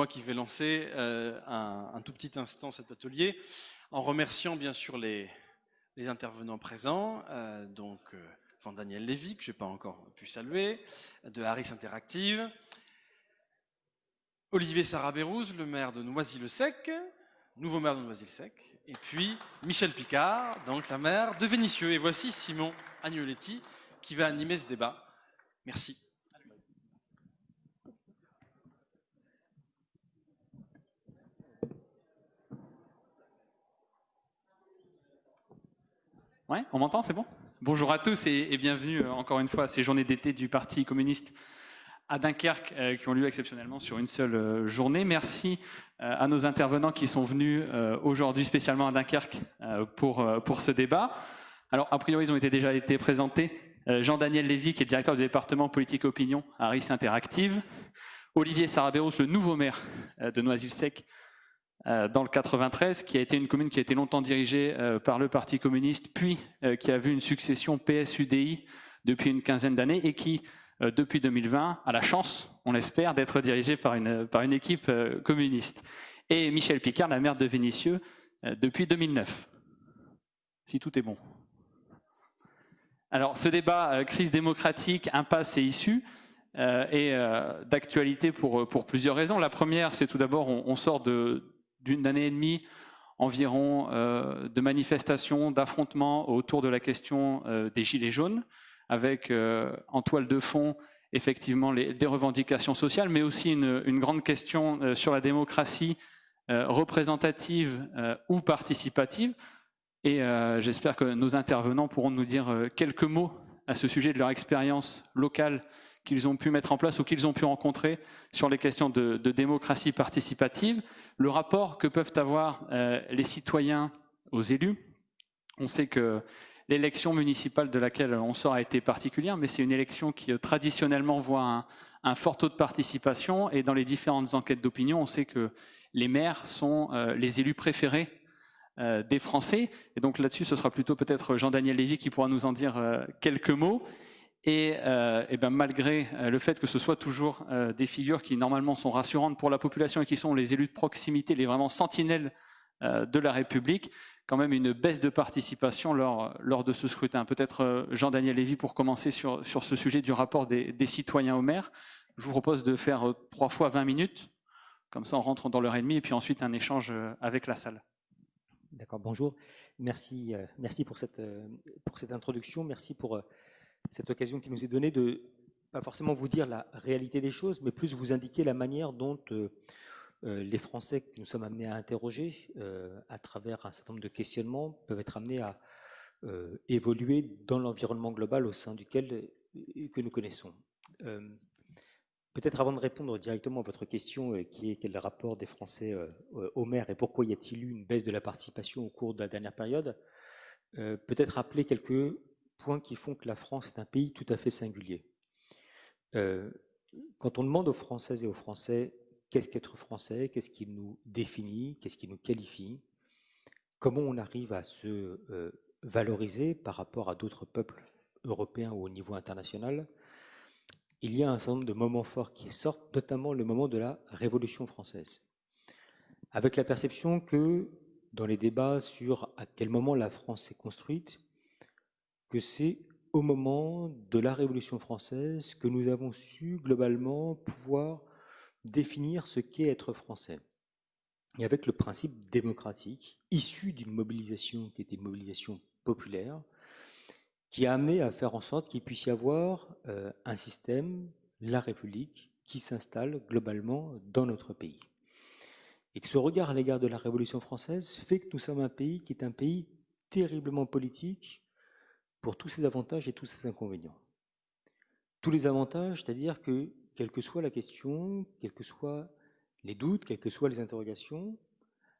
moi qui vais lancer euh, un, tout petit instant cet atelier en remerciant bien sûr les, intervenants présents, euh, donc euh, Daniel Lévy, que je n'ai pas encore pu saluer, de Harris Interactive, Olivier Sarabérouz, le maire de Noisy-le-Sec, nouveau maire de Noisy-le-Sec, et puis Michel Picard, donc la maire de Vénissieux. Et voici Simon Agnoletti qui va animer ce débat. Merci. Ouais, on m'entend, c'est bon? Bonjour à tous et, bienvenue euh, encore une fois à ces journées d'été du Parti communiste à Dunkerque euh, qui ont lieu exceptionnellement sur une seule euh, journée. Merci à nos intervenants qui sont venus aujourd'hui spécialement à Dunkerque pour, pour ce débat. Alors, a priori, ils ont déjà été présentés. Jean-Daniel Lévy, qui est directeur du département politique opinion à RIS Interactive. Olivier Sarabéros, le nouveau maire de Noisy-le-Sec, dans le 93, qui a été une commune qui a été longtemps dirigée euh, par le Parti communiste, puis euh, qui a vu une succession PSUDI depuis une quinzaine d'années et qui, depuis 2020, a la chance, on l'espère, d'être dirigée par une, par une équipe communiste. Et Michel Picard, la maire de Vénissieux, depuis 2009. Si tout est bon. Alors, ce débat crise démocratique, impasse et issue est d'actualité pour, pour plusieurs raisons. La première, c'est tout d'abord, on sort de, d'une année et demie environ euh, de manifestations, d'affrontements autour de la question euh, des Gilets jaunes, avec euh, en toile de fond effectivement les, des revendications sociales, mais aussi une, grande question sur la démocratie représentative ou participative. Et j'espère que nos intervenants pourront nous dire quelques mots à ce sujet de leur expérience locale qu'ils ont pu mettre en place ou qu'ils ont pu rencontrer sur les questions de, démocratie participative, le rapport que peuvent avoir euh, les citoyens aux élus. On sait que l'élection municipale de laquelle on sort a été particulière, mais c'est une élection qui euh, traditionnellement voit un, fort taux de participation et dans les différentes enquêtes d'opinion, on sait que les maires sont euh, les élus préférés des Français. Et donc là-dessus, ce sera plutôt peut-être Jean-Daniel Lévy qui pourra nous en dire quelques mots. Et, euh, ben, malgré euh, le fait que ce soit toujours euh, des figures qui normalement sont rassurantes pour la population et qui sont les élus de proximité, les vraiment sentinelles de la République, quand même une baisse de participation lors, de ce scrutin. Peut-être Jean-Daniel Lévy pour commencer sur, ce sujet du rapport des, citoyens au maire. Je vous propose de faire trois fois 20 minutes, comme ça on rentre dans l'heure et demie, et puis ensuite un échange avec la salle. D'accord, bonjour. Merci, merci pour, cette, pour cette introduction. Merci pour cette occasion qui nous est donnée de pas forcément vous dire la réalité des choses, mais plus vous indiquer la manière dont euh, euh, les Français que nous sommes amenés à interroger euh, à travers un certain nombre de questionnements peuvent être amenés à évoluer dans l'environnement global au sein duquel que nous connaissons. Peut-être avant de répondre directement à votre question, qui est quel est le rapport des Français au maire et pourquoi y a-t-il eu une baisse de la participation au cours de la dernière période, peut-être rappeler quelques points qui font que la France est un pays tout à fait singulier. Euh, quand on demande aux Françaises et aux Français qu'est-ce qu'être français, qu'est-ce qui nous définit, qu'est-ce qui nous qualifie, comment on arrive à se euh, valoriser par rapport à d'autres peuples européens ou au niveau international, il y a un certain nombre de moments forts qui sortent, notamment le moment de la Révolution française. Avec la perception que dans les débats sur à quel moment la France s'est construite, que c'est au moment de la Révolution française que nous avons su globalement pouvoir définir ce qu'est être français. Et avec le principe démocratique, issu d'une mobilisation qui était une mobilisation populaire, qui a amené à faire en sorte qu'il puisse y avoir euh, un système, la République, qui s'installe globalement dans notre pays. Et que ce regard à l'égard de la Révolution française fait que nous sommes un pays qui est un pays terriblement politique, pour tous ces avantages et tous ces inconvénients. Tous les avantages, c'est-à-dire que, quelle que soit la question, quels que soient les doutes, quelles que soient les interrogations,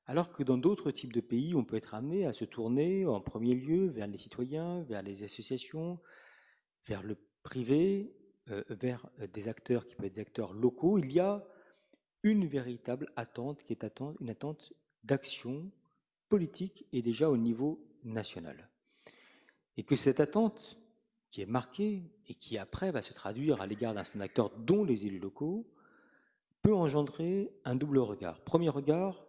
alors que dans d'autres types de pays, on peut être amené à se tourner en premier lieu vers les citoyens, vers les associations, vers le privé, euh, vers des acteurs qui peuvent être des acteurs locaux, il y a une véritable attente qui est une attente d'action politique et déjà au niveau national et que cette attente qui est marquée et qui après va se traduire à l'égard d'un son acteur dont les élus locaux peut engendrer un double regard. Premier regard,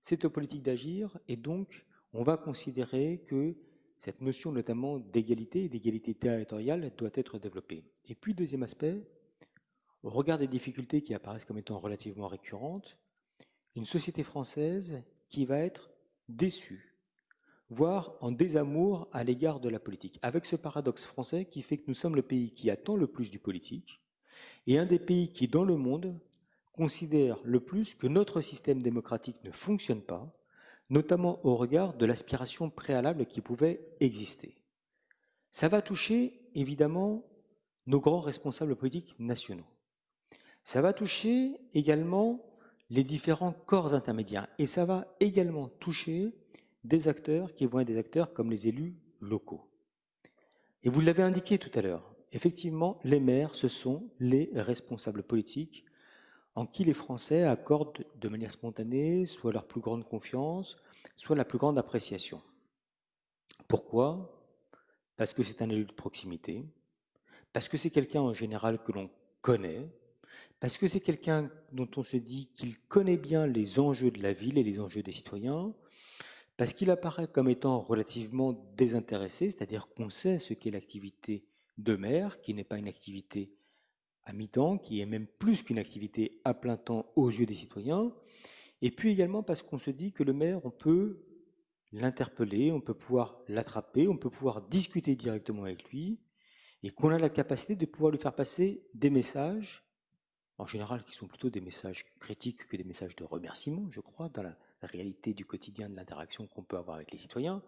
c'est aux politiques d'agir et donc on va considérer que cette notion notamment d'égalité et d'égalité territoriale doit être développée. Et puis deuxième aspect, au regard des difficultés qui apparaissent comme étant relativement récurrentes, une société française qui va être déçue, voire en désamour à l'égard de la politique, avec ce paradoxe français qui fait que nous sommes le pays qui attend le plus du politique et un des pays qui, dans le monde, considère le plus que notre système démocratique ne fonctionne pas, notamment au regard de l'aspiration préalable qui pouvait exister. Ça va toucher évidemment nos grands responsables politiques nationaux. Ça va toucher également les différents corps intermédiaires et ça va également toucher des acteurs qui vont être des acteurs comme les élus locaux. Et vous l'avez indiqué tout à l'heure, effectivement, les maires, ce sont les responsables politiques en qui les Français accordent de manière spontanée soit leur plus grande confiance, soit la plus grande appréciation. Pourquoi? Parce que c'est un élu de proximité, parce que c'est quelqu'un en général que l'on connaît, parce que c'est quelqu'un dont on se dit qu'il connaît bien les enjeux de la ville et les enjeux des citoyens, parce qu'il apparaît comme étant relativement désintéressé, c'est-à-dire qu'on sait ce qu'est l'activité de maire, qui n'est pas une activité à mi-temps, qui est même plus qu'une activité à plein temps aux yeux des citoyens, et puis également parce qu'on se dit que le maire, on peut l'interpeller, on peut pouvoir l'attraper, on peut pouvoir discuter directement avec lui, et qu'on a la capacité de pouvoir lui faire passer des messages, en général qui sont plutôt des messages critiques que des messages de remerciement, je crois, dans la réalité du quotidien de l'interaction qu'on peut avoir avec les citoyens,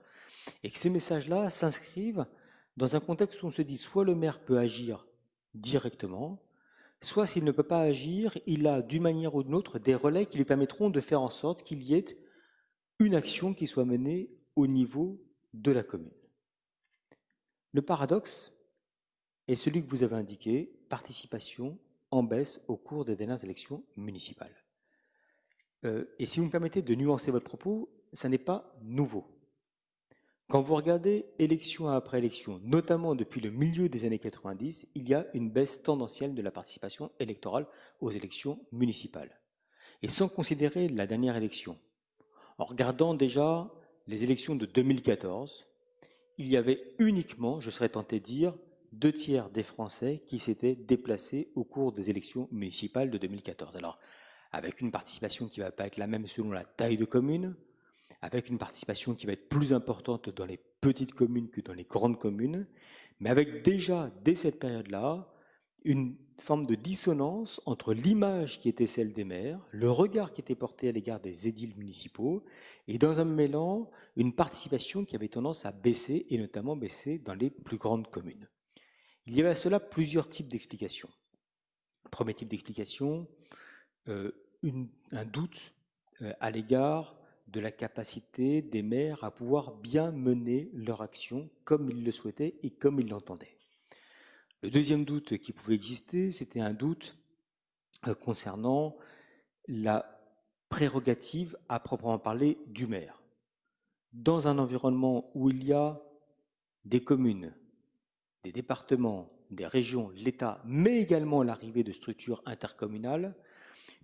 et que ces messages-là s'inscrivent dans un contexte où on se dit soit le maire peut agir directement, soit s'il ne peut pas agir, il a d'une manière ou d'une autre des relais qui lui permettront de faire en sorte qu'il y ait une action qui soit menée au niveau de la commune. Le paradoxe est celui que vous avez indiqué, participation en baisse au cours des dernières élections municipales. Euh, et si vous me permettez de nuancer votre propos, ça n'est pas nouveau. Quand vous regardez élection après élection, notamment depuis le milieu des années 90, il y a une baisse tendancielle de la participation électorale aux élections municipales. Et sans considérer la dernière élection, en regardant déjà les élections de 2014, il y avait uniquement, je serais tenté de dire, deux tiers des Français qui s'étaient déplacés au cours des élections municipales de 2014. Alors, avec une participation qui ne va pas être la même selon la taille de commune, avec une participation qui va être plus importante dans les petites communes que dans les grandes communes, mais avec déjà, dès cette période-là, une forme de dissonance entre l'image qui était celle des maires, le regard qui était porté à l'égard des édiles municipaux, et dans un mêlant, une participation qui avait tendance à baisser, et notamment baisser dans les plus grandes communes. Il y avait à cela plusieurs types d'explications. Premier type d'explication, euh, un doute euh, à l'égard de la capacité des maires à pouvoir bien mener leur action comme ils le souhaitaient et comme ils l'entendaient. Le deuxième doute qui pouvait exister, c'était un doute euh, concernant la prérogative à proprement parler du maire. Dans un environnement où il y a des communes, des départements, des régions, l'État, mais également l'arrivée de structures intercommunales,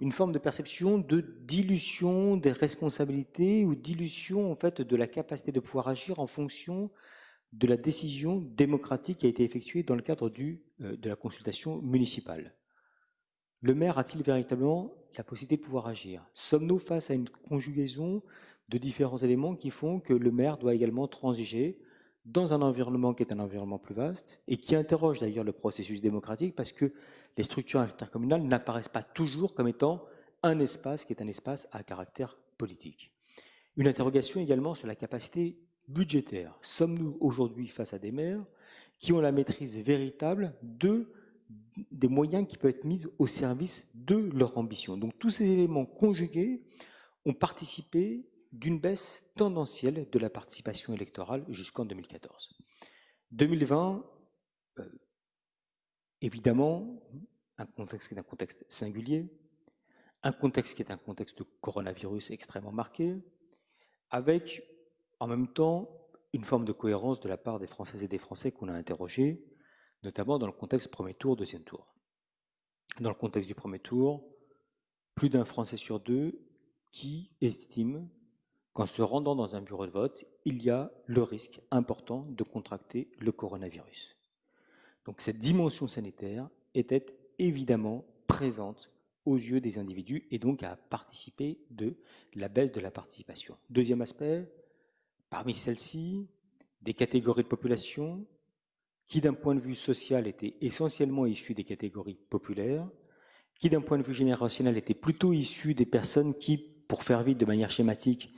une forme de perception de dilution des responsabilités ou dilution en fait de la capacité de pouvoir agir en fonction de la décision démocratique qui a été effectuée dans le cadre euh, de la consultation municipale. Le maire a-t-il véritablement la possibilité de pouvoir agir? Sommes-nous face à une conjugaison de différents éléments qui font que le maire doit également transiger dans un environnement qui est un environnement plus vaste et qui interroge d'ailleurs le processus démocratique parce que les structures intercommunales n'apparaissent pas toujours comme étant un espace qui est un espace à caractère politique. Une interrogation également sur la capacité budgétaire. Sommes-nous aujourd'hui face à des maires qui ont la maîtrise véritable de, des moyens qui peuvent être mis au service de leur ambition Donc tous ces éléments conjugués ont participé d'une baisse tendancielle de la participation électorale jusqu'en 2014. 2020, Évidemment, un contexte qui est un contexte singulier, un contexte qui est un contexte de coronavirus extrêmement marqué, avec en même temps une forme de cohérence de la part des Françaises et des Français qu'on a interrogés, notamment dans le contexte premier tour, deuxième tour. Dans le contexte du premier tour, plus d'un Français sur deux qui estime qu'en se rendant dans un bureau de vote, il y a le risque important de contracter le coronavirus. Donc cette dimension sanitaire était évidemment présente aux yeux des individus et donc a participé de la baisse de la participation. Deuxième aspect, parmi celles-ci, des catégories de population qui d'un point de vue social étaient essentiellement issues des catégories populaires, qui d'un point de vue générationnel étaient plutôt issues des personnes qui, pour faire vite de manière schématique,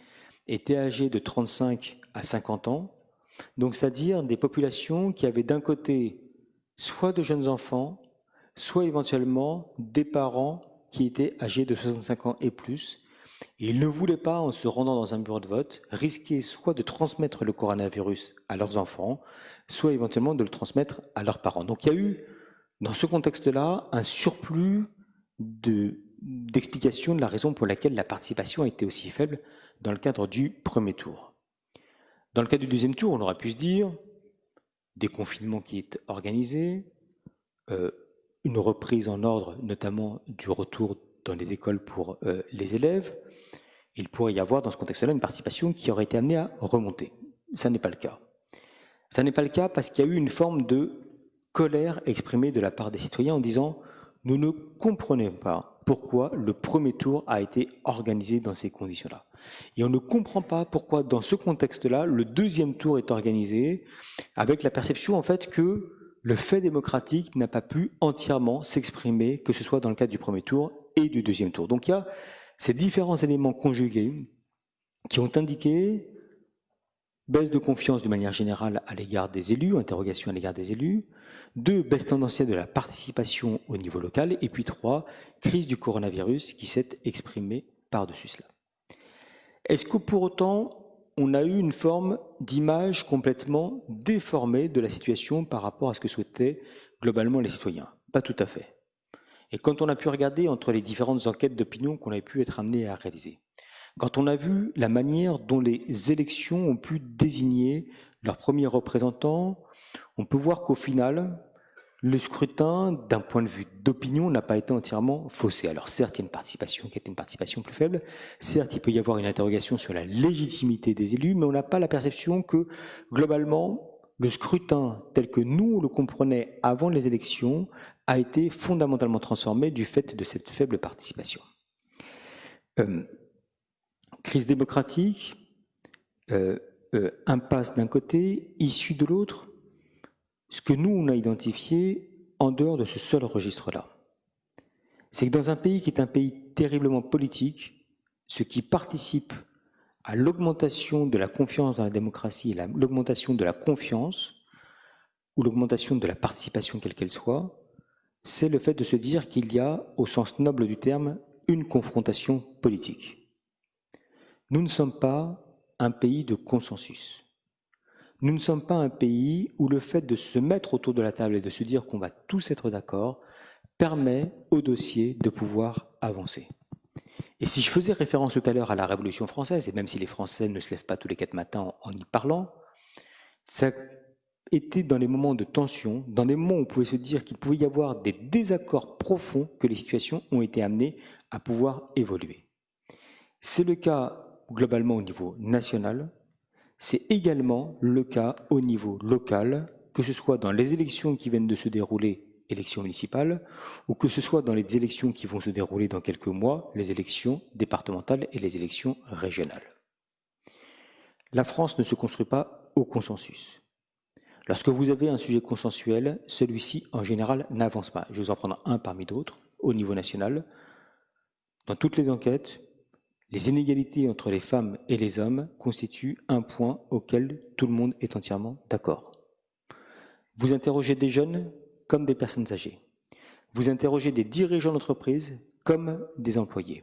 étaient âgées de 35 à 50 ans, donc c'est-à-dire des populations qui avaient d'un côté soit de jeunes enfants, soit éventuellement des parents qui étaient âgés de 65 ans et plus. Ils ne voulaient pas, en se rendant dans un bureau de vote, risquer soit de transmettre le coronavirus à leurs enfants, soit éventuellement de le transmettre à leurs parents. Donc il y a eu, dans ce contexte-là, un surplus d'explications de, de la raison pour laquelle la participation a été aussi faible dans le cadre du premier tour. Dans le cadre du deuxième tour, on aurait pu se dire, des confinements qui est organisé, euh, une reprise en ordre, notamment du retour dans les écoles pour euh, les élèves. Il pourrait y avoir dans ce contexte-là une participation qui aurait été amenée à remonter. Ça n'est pas le cas. Ça n'est pas le cas parce qu'il y a eu une forme de colère exprimée de la part des citoyens en disant nous ne comprenons pas pourquoi le premier tour a été organisé dans ces conditions-là. Et on ne comprend pas pourquoi, dans ce contexte-là, le deuxième tour est organisé avec la perception, en fait, que le fait démocratique n'a pas pu entièrement s'exprimer, que ce soit dans le cadre du premier tour et du deuxième tour. Donc il y a ces différents éléments conjugués qui ont indiqué baisse de confiance de manière générale à l'égard des élus, interrogation à l'égard des élus, deux, baisse tendancielle de la participation au niveau local, et puis trois, crise du coronavirus qui s'est exprimée par-dessus cela. Est-ce que pour autant, on a eu une forme d'image complètement déformée de la situation par rapport à ce que souhaitaient globalement les citoyens? Pas tout à fait. Et quand on a pu regarder entre les différentes enquêtes d'opinion qu'on a pu être amené à réaliser, quand on a vu la manière dont les élections ont pu désigner leurs premiers représentants, on peut voir qu'au final, le scrutin, d'un point de vue d'opinion, n'a pas été entièrement faussé. Alors certes, il y a une participation qui était une participation plus faible, certes, il peut y avoir une interrogation sur la légitimité des élus, mais on n'a pas la perception que, globalement, le scrutin tel que nous le comprenait avant les élections a été fondamentalement transformé du fait de cette faible participation. Euh, crise démocratique, euh, euh, impasse d'un côté, issue de l'autre, ce que nous, on a identifié en dehors de ce seul registre-là. C'est que dans un pays qui est un pays terriblement politique, ce qui participe à l'augmentation de la confiance dans la démocratie et l'augmentation de la confiance, ou l'augmentation de la participation quelle qu'elle soit, c'est le fait de se dire qu'il y a, au sens noble du terme, une confrontation politique. Nous ne sommes pas un pays de consensus. Nous ne sommes pas un pays où le fait de se mettre autour de la table et de se dire qu'on va tous être d'accord permet au dossier de pouvoir avancer. Et si je faisais référence tout à l'heure à la Révolution française, et même si les Français ne se lèvent pas tous les quatre matins en y parlant, ça était dans les moments de tension, dans des moments où on pouvait se dire qu'il pouvait y avoir des désaccords profonds que les situations ont été amenées à pouvoir évoluer. C'est le cas globalement au niveau national, c'est également le cas au niveau local, que ce soit dans les élections qui viennent de se dérouler, élections municipales, ou que ce soit dans les élections qui vont se dérouler dans quelques mois, les élections départementales et les élections régionales. La France ne se construit pas au consensus. Lorsque vous avez un sujet consensuel, celui-ci, en général, n'avance pas. Je vais vous en prendre un parmi d'autres, au niveau national. Dans toutes les enquêtes, les inégalités entre les femmes et les hommes constituent un point auquel tout le monde est entièrement d'accord. Vous interrogez des jeunes comme des personnes âgées. Vous interrogez des dirigeants d'entreprise comme des employés.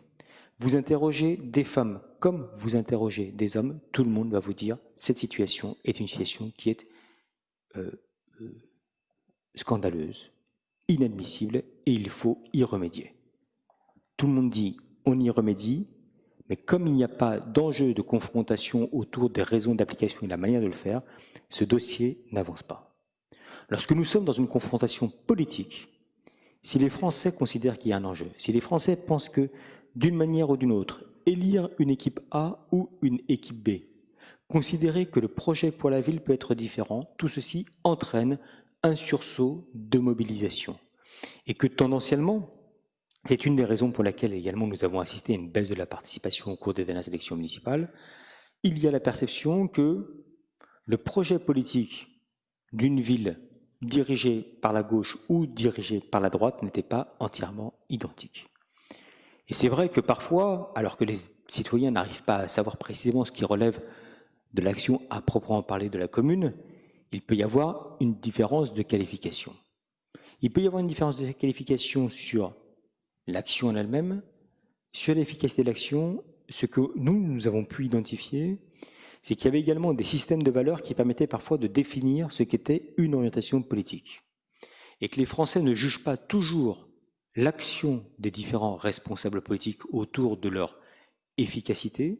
Vous interrogez des femmes comme vous interrogez des hommes. Tout le monde va vous dire cette situation est une situation qui est euh, euh, scandaleuse, inadmissible et il faut y remédier. Tout le monde dit on y remédie, mais comme il n'y a pas d'enjeu de confrontation autour des raisons d'application et de la manière de le faire, ce dossier n'avance pas. Lorsque nous sommes dans une confrontation politique, si les Français considèrent qu'il y a un enjeu, si les Français pensent que d'une manière ou d'une autre, élire une équipe A ou une équipe B, considérer que le projet pour la ville peut être différent, tout ceci entraîne un sursaut de mobilisation. Et que tendanciellement, c'est une des raisons pour laquelle également nous avons assisté à une baisse de la participation au cours des dernières élections municipales, il y a la perception que le projet politique d'une ville dirigée par la gauche ou dirigée par la droite n'était pas entièrement identique. Et c'est vrai que parfois, alors que les citoyens n'arrivent pas à savoir précisément ce qui relève de l'action à proprement parler de la commune, il peut y avoir une différence de qualification. Il peut y avoir une différence de qualification sur l'action en elle-même, sur l'efficacité de l'action. Ce que nous, nous avons pu identifier, c'est qu'il y avait également des systèmes de valeurs qui permettaient parfois de définir ce qu'était une orientation politique. Et que les Français ne jugent pas toujours l'action des différents responsables politiques autour de leur efficacité,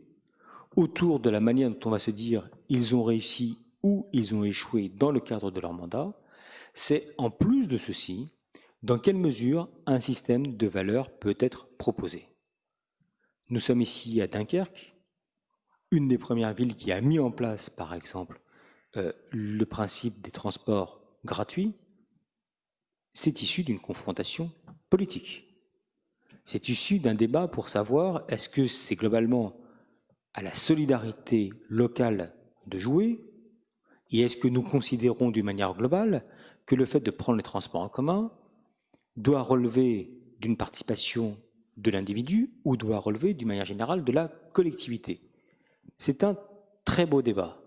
autour de la manière dont on va se dire ils ont réussi ou ils ont échoué dans le cadre de leur mandat, c'est en plus de ceci, dans quelle mesure un système de valeurs peut être proposé? Nous sommes ici à Dunkerque, une des premières villes qui a mis en place, par exemple, euh, le principe des transports gratuits, c'est issu d'une confrontation politique. C'est issu d'un débat pour savoir est-ce que c'est globalement à la solidarité locale de jouer et est-ce que nous considérons d'une manière globale que le fait de prendre les transports en commun doit relever d'une participation de l'individu ou doit relever d'une manière générale de la collectivité C'est un très beau débat.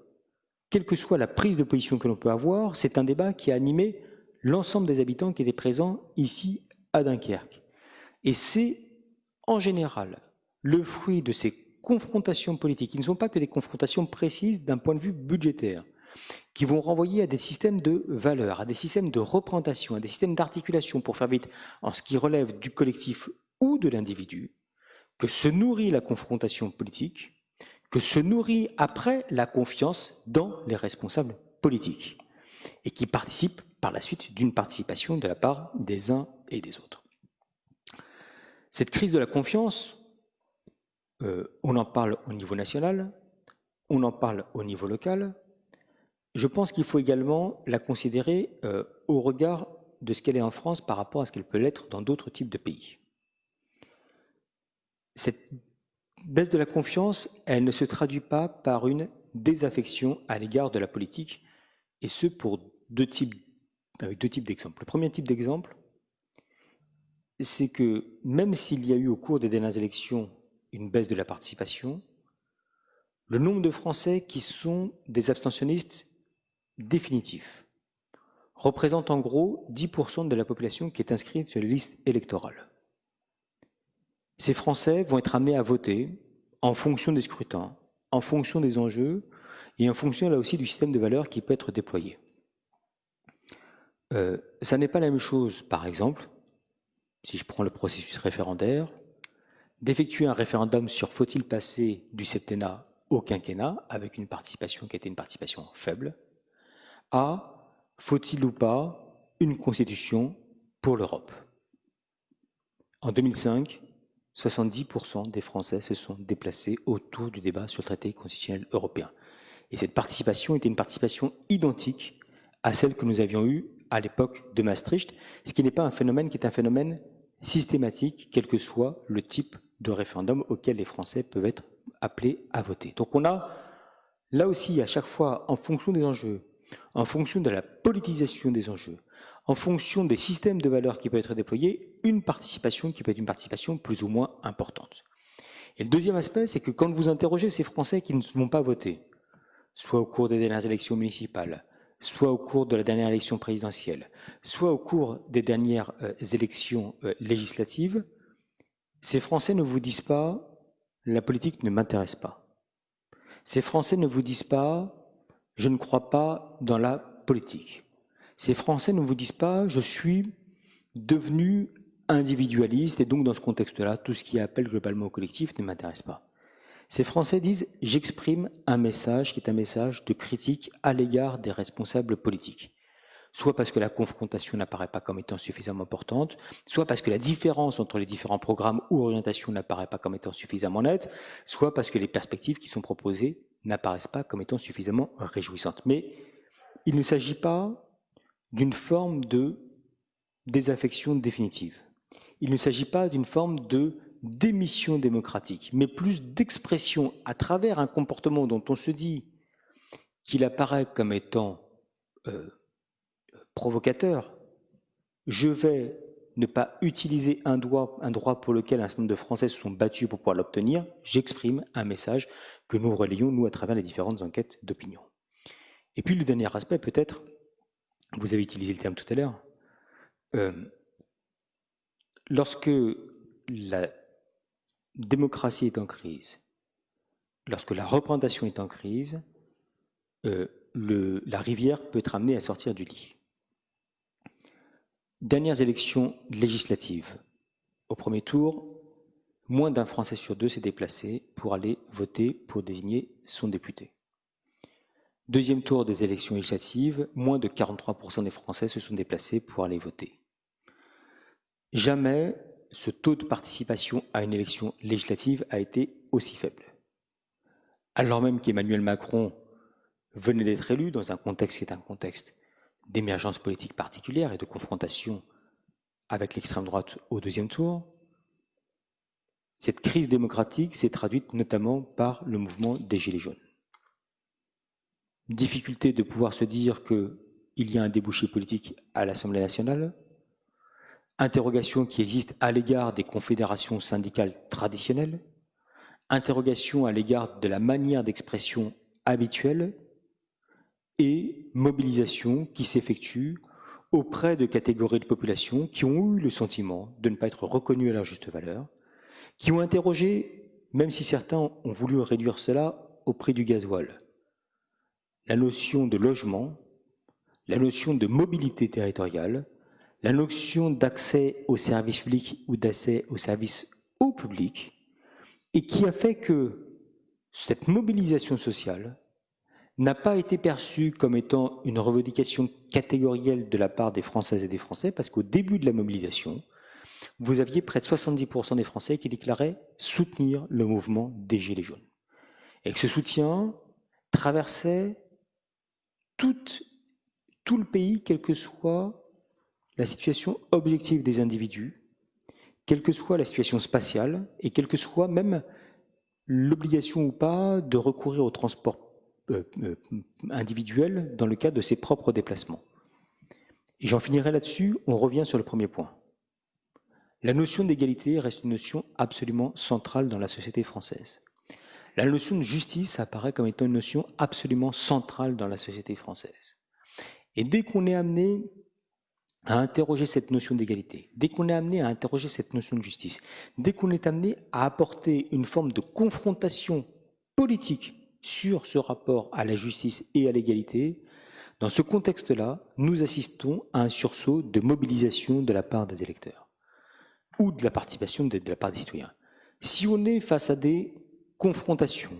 Quelle que soit la prise de position que l'on peut avoir, c'est un débat qui a animé l'ensemble des habitants qui étaient présents ici à Dunkerque. Et c'est en général le fruit de ces confrontations politiques, qui ne sont pas que des confrontations précises d'un point de vue budgétaire, qui vont renvoyer à des systèmes de valeurs, à des systèmes de représentation, à des systèmes d'articulation, pour faire vite, en ce qui relève du collectif ou de l'individu, que se nourrit la confrontation politique, que se nourrit après la confiance dans les responsables politiques, et qui participe par la suite d'une participation de la part des uns et des autres. Cette crise de la confiance, euh, on en parle au niveau national, on en parle au niveau local. Je pense qu'il faut également la considérer euh, au regard de ce qu'elle est en France par rapport à ce qu'elle peut l'être dans d'autres types de pays. Cette baisse de la confiance, elle ne se traduit pas par une désaffection à l'égard de la politique, et ce pour deux types, avec deux types d'exemples. Le premier type d'exemple, c'est que même s'il y a eu au cours des dernières élections une baisse de la participation, le nombre de Français qui sont des abstentionnistes définitifs représente en gros 10% de la population qui est inscrite sur les listes électorales. Ces Français vont être amenés à voter en fonction des scrutins, en fonction des enjeux et en fonction là aussi du système de valeurs qui peut être déployé. Euh, ça n'est pas la même chose, par exemple, si je prends le processus référendaire, d'effectuer un référendum sur faut-il passer du septennat au quinquennat, avec une participation qui était une participation faible, à faut-il ou pas une constitution pour l'Europe? En 2005, 70% des Français se sont déplacés autour du débat sur le traité constitutionnel européen. Et cette participation était une participation identique à celle que nous avions eue à l'époque de Maastricht, ce qui n'est pas un phénomène qui est un phénomène systématique, quel que soit le type de référendum auquel les Français peuvent être appelés à voter. Donc on a là aussi à chaque fois, en fonction des enjeux, en fonction de la politisation des enjeux, en fonction des systèmes de valeurs qui peuvent être déployés, une participation qui peut être une participation plus ou moins importante. Et le deuxième aspect, c'est que quand vous interrogez ces Français qui ne vont pas voter, soit au cours des dernières élections municipales, soit au cours de la dernière élection présidentielle, soit au cours des dernières euh, élections euh, législatives, ces Français ne vous disent pas la politique ne m'intéresse pas. Ces Français ne vous disent pas je ne crois pas dans la politique. Ces Français ne vous disent pas je suis devenu individualiste et donc dans ce contexte-là, tout ce qui appelle globalement au collectif ne m'intéresse pas. Ces Français disent j'exprime un message qui est un message de critique à l'égard des responsables politiques. soit parce que la confrontation n'apparaît pas comme étant suffisamment importante, soit parce que la différence entre les différents programmes ou orientations n'apparaît pas comme étant suffisamment nette, soit parce que les perspectives qui sont proposées n'apparaissent pas comme étant suffisamment réjouissantes. Mais il ne s'agit pas d'une forme de désaffection définitive. Il ne s'agit pas d'une forme de démission démocratique, mais plus d'expression à travers un comportement dont on se dit qu'il apparaît comme étant euh, provocateur. Je vais ne pas utiliser un droit, pour lequel un certain nombre de Français se sont battus pour pouvoir l'obtenir. J'exprime un message que nous relayons, nous, à travers les différentes enquêtes d'opinion. Et puis le dernier aspect, peut-être, vous avez utilisé le terme tout à l'heure, euh, lorsque la démocratie est en crise, lorsque la représentation est en crise, euh, la rivière peut être amenée à sortir du lit. Dernières élections législatives. Au premier tour, moins d'un Français sur deux s'est déplacé pour aller voter pour désigner son député. Deuxième tour des élections législatives, moins de 43% des Français se sont déplacés pour aller voter. Jamais ce taux de participation à une élection législative a été aussi faible. Alors même qu'Emmanuel Macron venait d'être élu dans un contexte qui est un contexte d'émergence politique particulière et de confrontation avec l'extrême droite au deuxième tour, cette crise démocratique s'est traduite notamment par le mouvement des Gilets jaunes. Difficulté de pouvoir se dire qu'il y a un débouché politique à l'Assemblée nationale, interrogation qui existe à l'égard des confédérations syndicales traditionnelles, interrogation à l'égard de la manière d'expression habituelle et mobilisation qui s'effectue auprès de catégories de population qui ont eu le sentiment de ne pas être reconnues à leur juste valeur, qui ont interrogé, même si certains ont voulu réduire cela au prix du gasoil, la notion de logement, la notion de mobilité territoriale, la notion d'accès aux services publics ou d'accès aux services au public, et qui a fait que cette mobilisation sociale n'a pas été perçue comme étant une revendication catégorielle de la part des Françaises et des Français, parce qu'au début de la mobilisation, vous aviez près de 70% des Français qui déclaraient soutenir le mouvement des Gilets jaunes. Et que ce soutien traversait tout, le pays, quelle que soit la situation objective des individus, quelle que soit la situation spatiale, et quelle que soit même l'obligation ou pas de recourir au transport euh, euh, individuel dans le cadre de ses propres déplacements. Et j'en finirai là-dessus, on revient sur le premier point. La notion d'égalité reste une notion absolument centrale dans la société française. La notion de justice apparaît comme étant une notion absolument centrale dans la société française. Et dès qu'on est amené à interroger cette notion d'égalité, dès qu'on est amené à interroger cette notion de justice, dès qu'on est amené à apporter une forme de confrontation politique sur ce rapport à la justice et à l'égalité, dans ce contexte-là, nous assistons à un sursaut de mobilisation de la part des électeurs ou de la participation de, la part des citoyens. Si on est face à des confrontations,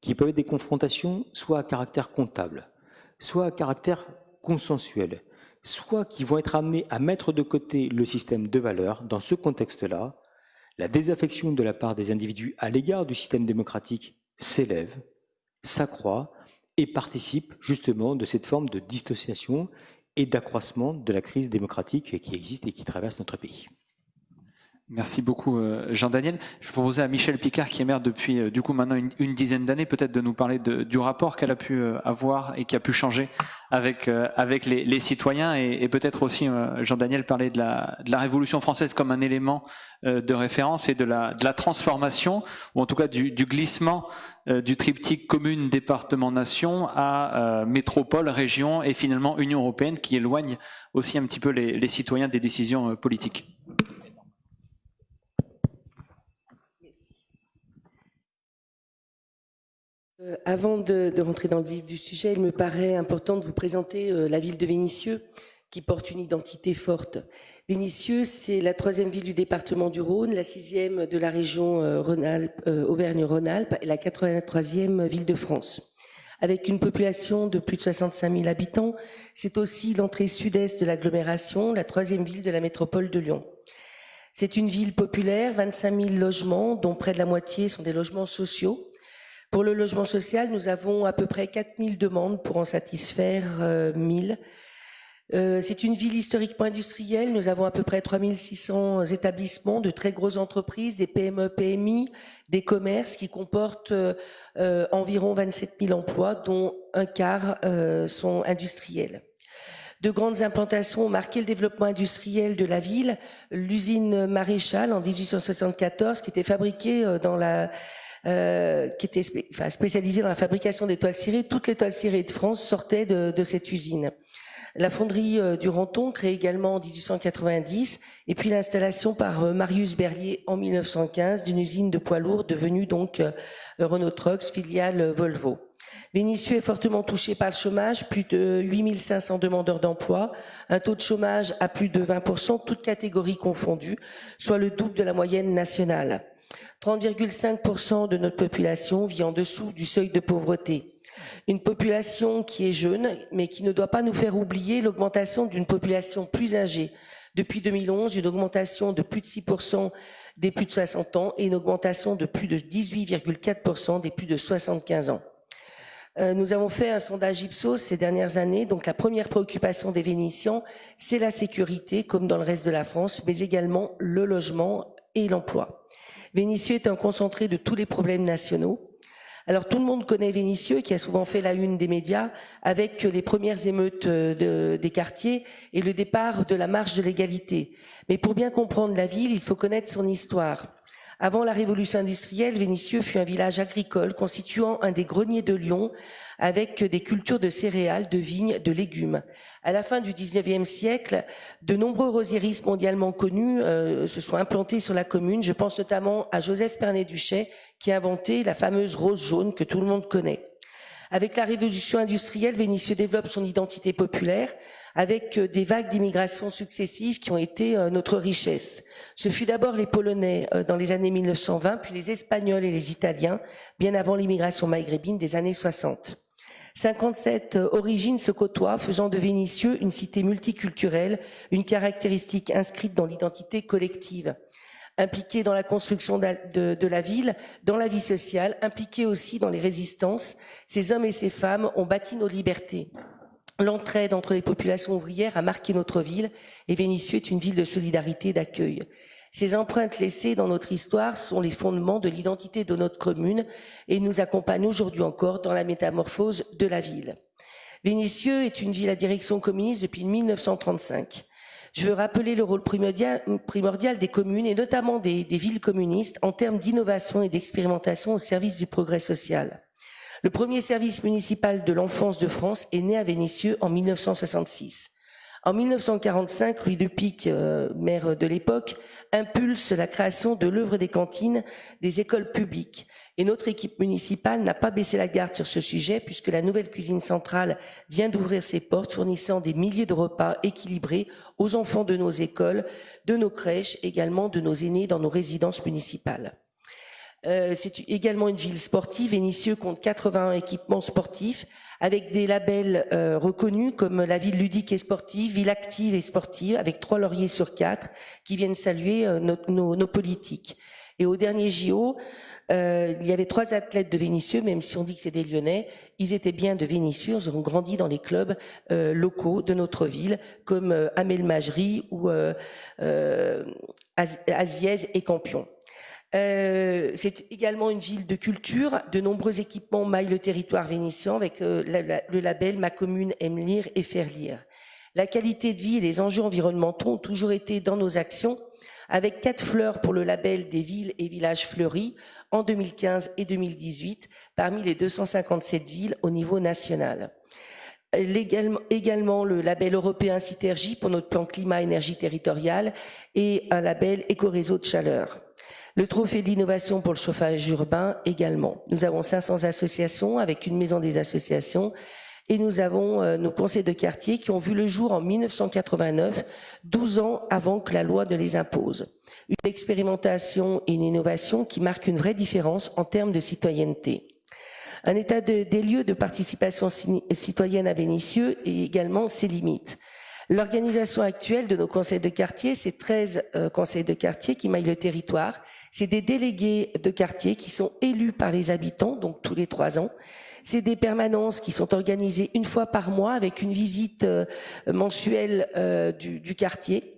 qui peuvent être des confrontations soit à caractère comptable, soit à caractère consensuel, soit qui vont être amenées à mettre de côté le système de valeurs, dans ce contexte-là, la désaffection de la part des individus à l'égard du système démocratique s'élève, s'accroît et participe justement de cette forme de dissociation et d'accroissement de la crise démocratique qui existe et qui traverse notre pays. Merci beaucoup euh, Jean-Daniel. Je proposais à Michel Picard, qui est maire depuis euh, du coup maintenant une, dizaine d'années, peut-être de nous parler du rapport qu'elle a pu euh, avoir et qui a pu changer avec avec les, citoyens et, peut-être aussi Jean-Daniel parler de la, de la Révolution française comme un élément de référence et de la de la transformation ou en tout cas du, glissement du triptyque commune département nation à métropole région et finalement Union européenne qui éloigne aussi un petit peu les, les citoyens des décisions politiques. Euh, avant de, rentrer dans le vif du sujet, il me paraît important de vous présenter euh, la ville de Vénissieux, qui porte une identité forte. Vénissieux, c'est la troisième ville du département du Rhône, la sixième de la région euh, Auvergne-Rhône-Alpes et la 83e ville de France. avec une population de plus de 65 000 habitants. C'est aussi l'entrée sud-est de l'agglomération, la troisième ville de la métropole de Lyon. C'est une ville populaire, 25 000 logements, dont près de la moitié sont des logements sociaux. Pour le logement social, nous avons à peu près 4 000 demandes pour en satisfaire 1 euh, 000. Euh, c'est une ville historiquement industrielle. Nous avons à peu près 3600 établissements de très grosses entreprises, des PME, PMI, des commerces qui comportent euh, euh, environ 27 000 emplois, dont un quart sont industriels. De grandes implantations ont marqué le développement industriel de la ville. L'usine Maréchal en 1874, qui était fabriquée dans la qui était spécialisée dans la fabrication des toiles cirées. Toutes les toiles cirées de France sortaient de, de cette usine la fonderie euh, du Renton, créée également en 1890, et puis l'installation par euh, Marius Berlier en 1915 d'une usine de poids lourds devenue donc euh, Renault Trucks, filiale Volvo. Vénissieux est fortement touché par le chômage, plus de 8500 demandeurs d'emploi, un taux de chômage à plus de 20%, toutes catégories confondues, soit le double de la moyenne nationale. 30,5% de notre population vit en dessous du seuil de pauvreté une population qui est jeune, mais qui ne doit pas nous faire oublier l'augmentation d'une population plus âgée. Depuis 2011, une augmentation de plus de 6% des plus de 60 ans et une augmentation de plus de 18,4% des plus de 75 ans. Euh, nous avons fait un sondage Ipsos ces dernières années. Donc la première préoccupation des Vénitiens, c'est la sécurité, comme dans le reste de la France, mais également le logement et l'emploi. Vénitieux est un concentré de tous les problèmes nationaux. Alors tout le monde connaît Vénitieux, qui a souvent fait la une des médias, avec les premières émeutes euh, des quartiers et le départ de la marche de l'égalité. Mais pour bien comprendre la ville, il faut connaître son histoire. Avant la révolution industrielle, Vénitieux fut un village agricole constituant un des greniers de Lyon, avec des cultures de céréales, de vignes, de légumes. À la fin du 19e siècle, de nombreux rosieristes mondialement connus euh, se sont implantés sur la commune. Je pense notamment à Joseph Pernet-Duchet, qui a inventé la fameuse rose jaune que tout le monde connaît. Avec la révolution industrielle, Vénitieux développe son identité populaire avec euh, des vagues d'immigration successives qui ont été euh, notre richesse. Ce fut d'abord les Polonais dans les années 1920, puis les Espagnols et les Italiens, bien avant l'immigration maghrébine des années 60. 57 euh, origines se côtoient, faisant de Vénissieux une cité multiculturelle, une caractéristique inscrite dans l'identité collective. Impliquée dans la construction de, la ville, dans la vie sociale, impliquée aussi dans les résistances, ces hommes et ces femmes ont bâti nos libertés. L'entraide entre les populations ouvrières a marqué notre ville et Vénissieux est une ville de solidarité et d'accueil. Ces empreintes laissées dans notre histoire sont les fondements de l'identité de notre commune et nous accompagnent aujourd'hui encore dans la métamorphose de la ville. Vénissieux est une ville à direction communiste depuis 1935. Je veux rappeler le rôle primordial, des communes et notamment des, villes communistes en termes d'innovation et d'expérimentation au service du progrès social. Le premier service municipal de l'enfance de France est né à Vénissieux en 1966. En 1945, Louis de Pic, euh, maire de l'époque, impulse la création de l'œuvre des cantines des écoles publiques. Et notre équipe municipale n'a pas baissé la garde sur ce sujet puisque la nouvelle cuisine centrale vient d'ouvrir ses portes fournissant des milliers de repas équilibrés aux enfants de nos écoles, de nos crèches, également de nos aînés dans nos résidences municipales. Euh, c'est également une ville sportive. Vénissieux compte 81 équipements sportifs avec des labels euh, reconnus comme la ville ludique et sportive, ville active et sportive, avec trois lauriers sur quatre qui viennent saluer euh, nos, nos, politiques. Et au dernier JO, il y avait trois athlètes de Vénissieux, même si on dit que c'est des Lyonnais, ils étaient bien de Vénissieux, ils ont grandi dans les clubs locaux de notre ville, comme Amel Majri ou Aziez et Campion. Euh, c'est également une ville de culture. De nombreux équipements maillent le territoire vénitien avec euh, le label Ma commune aime lire et faire lire. La qualité de vie et les enjeux environnementaux ont toujours été dans nos actions, avec quatre fleurs pour le label des villes et villages fleuris en 2015 et 2018, parmi les 257 villes au niveau national. Également le label européen Citergie pour notre plan climat-énergie territoriale et un label éco-réseau de chaleur. Le trophée d'innovation pour le chauffage urbain également. Nous avons 500 associations avec une maison des associations et nous avons euh, nos conseils de quartier qui ont vu le jour en 1989, 12 ans avant que la loi ne les impose. Une expérimentation et une innovation qui marquent une vraie différence en termes de citoyenneté. Un état des lieux de participation citoyenne à Vénissieux et également ses limites. L'organisation actuelle de nos conseils de quartier, c'est 13 euh, conseils de quartier qui maillent le territoire. C'est des délégués de quartier qui sont élus par les habitants, donc tous les trois ans. C'est des permanences qui sont organisées une fois par mois avec une visite euh, mensuelle euh, du, du, quartier.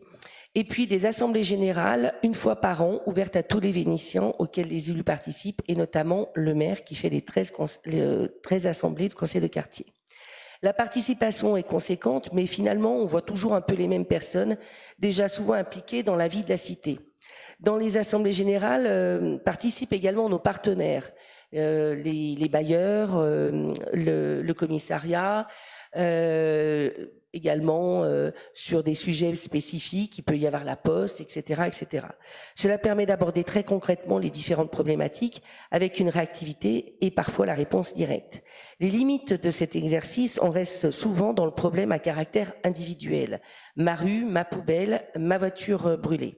Et puis des assemblées générales une fois par an ouvertes à tous les Vénitiens auxquelles les élus participent et notamment le maire qui fait les 13, les 13 assemblées de conseil de quartier. La participation est conséquente, mais finalement, on voit toujours un peu les mêmes personnes, déjà souvent impliquées dans la vie de la cité. Dans les assemblées générales euh, participent également nos partenaires, euh, les, les, bailleurs, euh, le, le, commissariat, euh, également euh, sur des sujets spécifiques, il peut y avoir la poste, etc. etc. Cela permet d'aborder très concrètement les différentes problématiques avec une réactivité et parfois la réponse directe. Les limites de cet exercice, on reste souvent dans le problème à caractère individuel. Ma rue, ma poubelle, ma voiture brûlée.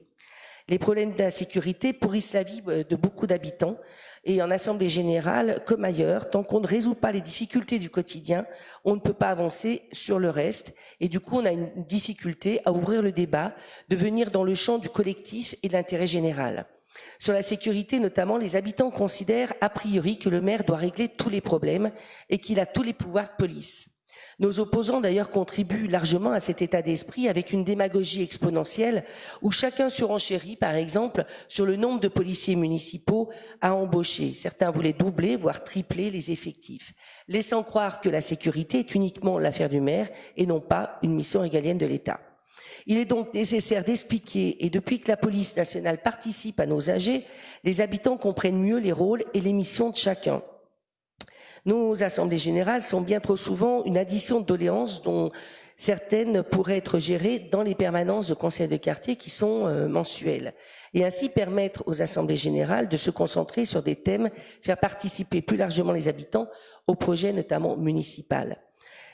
Les problèmes d'insécurité pourrissent la vie euh, de beaucoup d'habitants et en assemblée générale, comme ailleurs, tant qu'on ne résout pas les difficultés du quotidien, on ne peut pas avancer sur le reste et du coup on a une difficulté à ouvrir le débat, de venir dans le champ du collectif et de l'intérêt général. Sur la sécurité notamment, les habitants considèrent a priori que le maire doit régler tous les problèmes et qu'il a tous les pouvoirs de police. Nos opposants d'ailleurs contribuent largement à cet état d'esprit avec une démagogie exponentielle où chacun surenchérit par exemple sur le nombre de policiers municipaux à embaucher. Certains voulaient doubler voire tripler les effectifs, laissant croire que la sécurité est uniquement l'affaire du maire et non pas une mission régalienne de l'État. Il est donc nécessaire d'expliquer, et depuis que la police nationale participe à nos AG, les habitants comprennent mieux les rôles et les missions de chacun. Nos assemblées générales sont bien trop souvent une addition de doléances dont certaines pourraient être gérées dans les permanences de conseils de quartier qui sont euh, mensuelles et ainsi permettre aux assemblées générales de se concentrer sur des thèmes, faire participer plus largement les habitants au projet notamment municipal.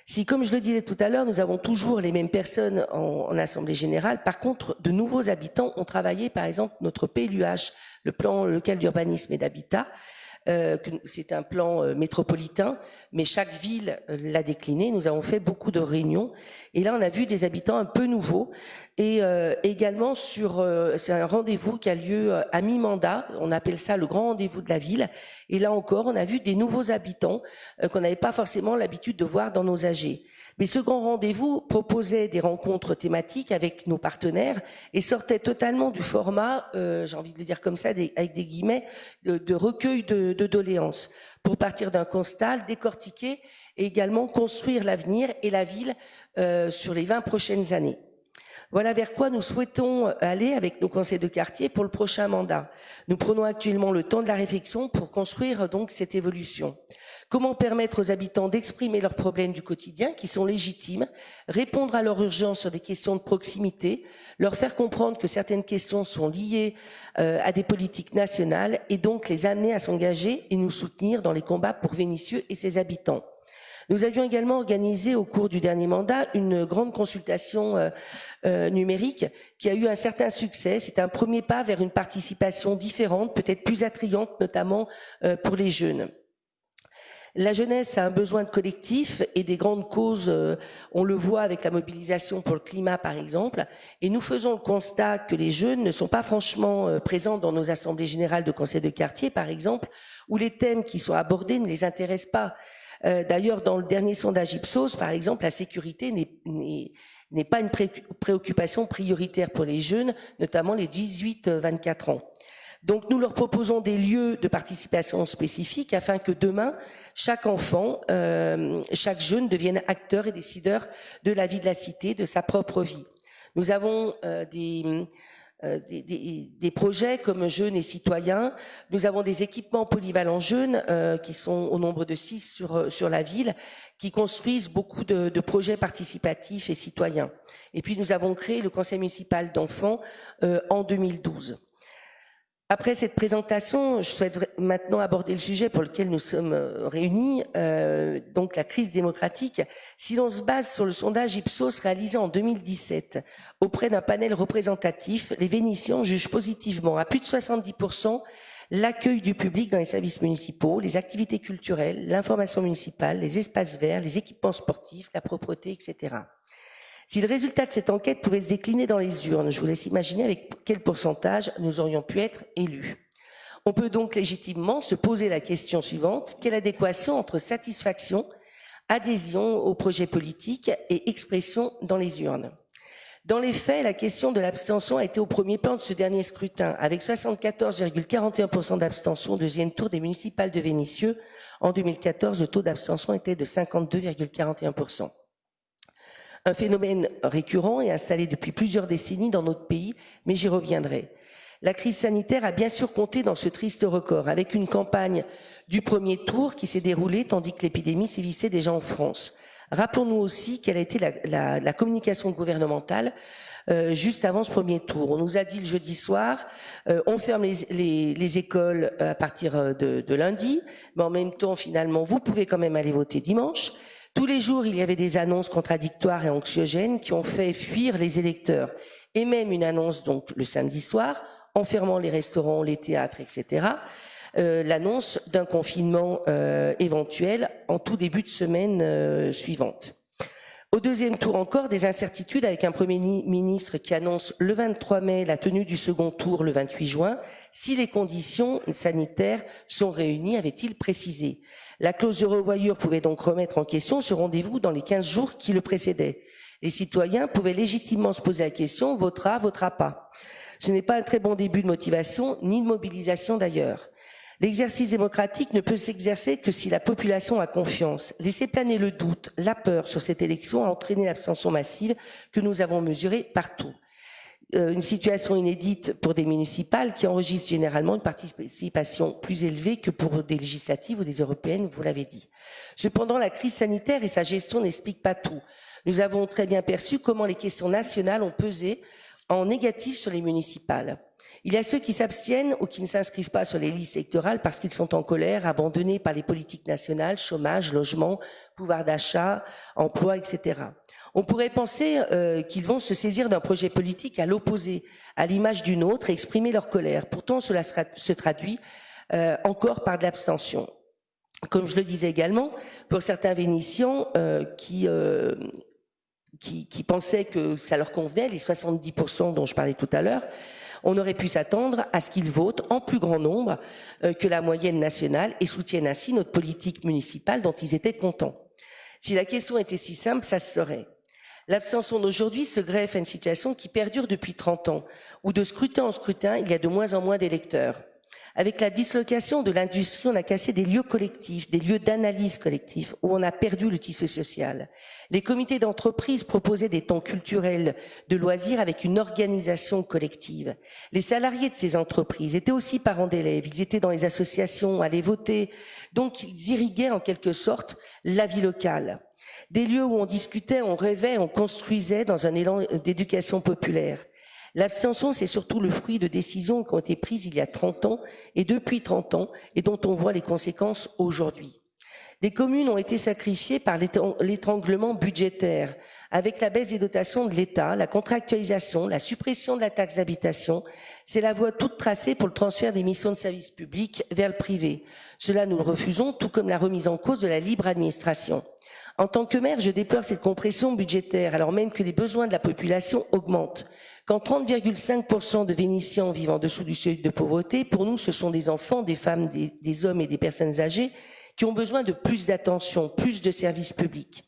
Si, comme je le disais tout à l'heure, nous avons toujours les mêmes personnes en, en, assemblée générale, par contre, de nouveaux habitants ont travaillé, par exemple, notre PLUH, le plan local d'urbanisme et d'habitat, euh, c'est un plan euh, métropolitain, mais chaque ville euh, l'a décliné. Nous avons fait beaucoup de réunions et là on a vu des habitants un peu nouveaux et également sur c'est un rendez-vous qui a lieu à mi-mandat. On appelle ça le grand rendez-vous de la ville. Et là encore, on a vu des nouveaux habitants qu'on n'avait pas forcément l'habitude de voir dans nos AG. Mais ce grand rendez-vous proposait des rencontres thématiques avec nos partenaires et sortait totalement du format, euh, j'ai envie de le dire comme ça, avec des guillemets, de, recueil de, de, doléances, pour partir d'un constat, décortiquer et également construire l'avenir et la ville euh, sur les 20 prochaines années. Voilà vers quoi nous souhaitons aller avec nos conseils de quartier pour le prochain mandat. Nous prenons actuellement le temps de la réflexion pour construire donc cette évolution. Comment permettre aux habitants d'exprimer leurs problèmes du quotidien, qui sont légitimes, répondre à leur urgence sur des questions de proximité, leur faire comprendre que certaines questions sont liées euh, à des politiques nationales et donc les amener à s'engager et nous soutenir dans les combats pour Vénissieux et ses habitants. Nous avions également organisé au cours du dernier mandat une grande consultation euh, euh, numérique qui a eu un certain succès. C'est un premier pas vers une participation différente, peut-être plus attrayante, notamment euh, pour les jeunes. La jeunesse a un besoin de collectif et des grandes causes, on le voit avec la mobilisation pour le climat par exemple, et nous faisons le constat que les jeunes ne sont pas franchement présents dans nos assemblées générales de conseils de quartier par exemple, où les thèmes qui sont abordés ne les intéressent pas. Euh, d'ailleurs, dans le dernier sondage Ipsos, par exemple, la sécurité n'est pas une préoccupation prioritaire pour les jeunes, notamment les 18-24 ans. Donc nous leur proposons des lieux de participation spécifiques afin que demain, chaque enfant, euh, chaque jeune devienne acteur et décideur de la vie de la cité, de sa propre vie. Nous avons euh, des, euh, des, des, projets comme jeunes et citoyens. Nous avons des équipements polyvalents jeunes euh, qui sont au nombre de six sur, sur la ville, qui construisent beaucoup de, de, projets participatifs et citoyens. Et puis nous avons créé le conseil municipal d'enfants euh, en 2012. Après cette présentation, je souhaite maintenant aborder le sujet pour lequel nous sommes euh, réunis, euh, donc la crise démocratique. Si l'on se base sur le sondage Ipsos réalisé en 2017 auprès d'un panel représentatif, les Vénitiens jugent positivement à plus de 70% l'accueil du public dans les services municipaux, les activités culturelles, l'information municipale, les espaces verts, les équipements sportifs, la propreté, etc. Si le résultat de cette enquête pouvait se décliner dans les urnes, je vous laisse imaginer avec quel pourcentage nous aurions pu être élus. On peut donc légitimement se poser la question suivante, quelle adéquation entre satisfaction, adhésion au projet politique et expression dans les urnes? Dans les faits, la question de l'abstention a été au premier plan de ce dernier scrutin, avec 74,41% d'abstention au deuxième tour des municipales de Vénissieux. En 2014, le taux d'abstention était de 52,41%. Un phénomène récurrent et installé depuis plusieurs décennies dans notre pays, mais j'y reviendrai. La crise sanitaire a bien sûr compté dans ce triste record, avec une campagne du premier tour qui s'est déroulée tandis que l'épidémie sévissait déjà en France. Rappelons-nous aussi quelle a été la, communication gouvernementale euh, juste avant ce premier tour. On nous a dit le jeudi soir, euh, on ferme les, écoles euh, à partir de, de, lundi, mais en même temps, finalement, vous pouvez quand même aller voter dimanche. Tous les jours, il y avait des annonces contradictoires et anxiogènes qui ont fait fuir les électeurs. Et même une annonce, donc, le samedi soir, en fermant les restaurants, les théâtres, etc. Euh, l'annonce d'un confinement euh, éventuel en tout début de semaine euh, suivante. Au deuxième tour encore, des incertitudes avec un Premier ministre qui annonce le 23 mai la tenue du second tour le 28 juin, si les conditions sanitaires sont réunies, avait-il précisé? La clause de revoyure pouvait donc remettre en question ce rendez-vous dans les 15 jours qui le précédaient. Les citoyens pouvaient légitimement se poser la question, votera, votera pas? Ce n'est pas un très bon début de motivation, ni de mobilisation d'ailleurs. L'exercice démocratique ne peut s'exercer que si la population a confiance. Laisser planer le doute, la peur sur cette élection a entraîné l'abstention massive que nous avons mesurée partout. Euh, une situation inédite pour des municipales qui enregistrent généralement une participation plus élevée que pour des législatives ou des européennes, vous l'avez dit. Cependant, la crise sanitaire et sa gestion n'expliquent pas tout. Nous avons très bien perçu comment les questions nationales ont pesé en négatif sur les municipales. Il y a ceux qui s'abstiennent ou qui ne s'inscrivent pas sur les listes électorales parce qu'ils sont en colère, abandonnés par les politiques nationales, chômage, logement, pouvoir d'achat, emploi, etc. On pourrait penser euh, qu'ils vont se saisir d'un projet politique à l'opposé, à l'image d'une autre, et exprimer leur colère. Pourtant, cela se traduit euh, encore par de l'abstention. Comme je le disais également, pour certains Vénitiens euh, qui, qui, qui pensaient que ça leur convenait, les 70% dont je parlais tout à l'heure, on aurait pu s'attendre à ce qu'ils votent en plus grand nombre euh, que la moyenne nationale et soutiennent ainsi notre politique municipale dont ils étaient contents. Si la question était si simple, ça se serait. L'abstention d'aujourd'hui se greffe à une situation qui perdure depuis 30 ans, où de scrutin en scrutin, il y a de moins en moins d'électeurs. Avec la dislocation de l'industrie, on a cassé des lieux collectifs, des lieux d'analyse collective, où on a perdu le tissu social. Les comités d'entreprise proposaient des temps culturels de loisirs avec une organisation collective. Les salariés de ces entreprises étaient aussi parents d'élèves, ils étaient dans les associations, allaient voter, donc ils irriguaient en quelque sorte la vie locale. Des lieux où on discutait, on rêvait, on construisait dans un élan d'éducation populaire. L'abstention, c'est surtout le fruit de décisions qui ont été prises il y a 30 ans et depuis 30 ans et dont on voit les conséquences aujourd'hui. Les communes ont été sacrifiées par l'étranglement budgétaire, avec la baisse des dotations de l'État, la contractualisation, la suppression de la taxe d'habitation. C'est la voie toute tracée pour le transfert des missions de service public vers le privé. Cela, nous le refusons, tout comme la remise en cause de la libre administration. En tant que maire, je déplore cette compression budgétaire, alors même que les besoins de la population augmentent. Quand 30,5% de Vénitiens vivent en dessous du seuil de pauvreté, pour nous, ce sont des enfants, des femmes, des, hommes et des personnes âgées qui ont besoin de plus d'attention, plus de services publics.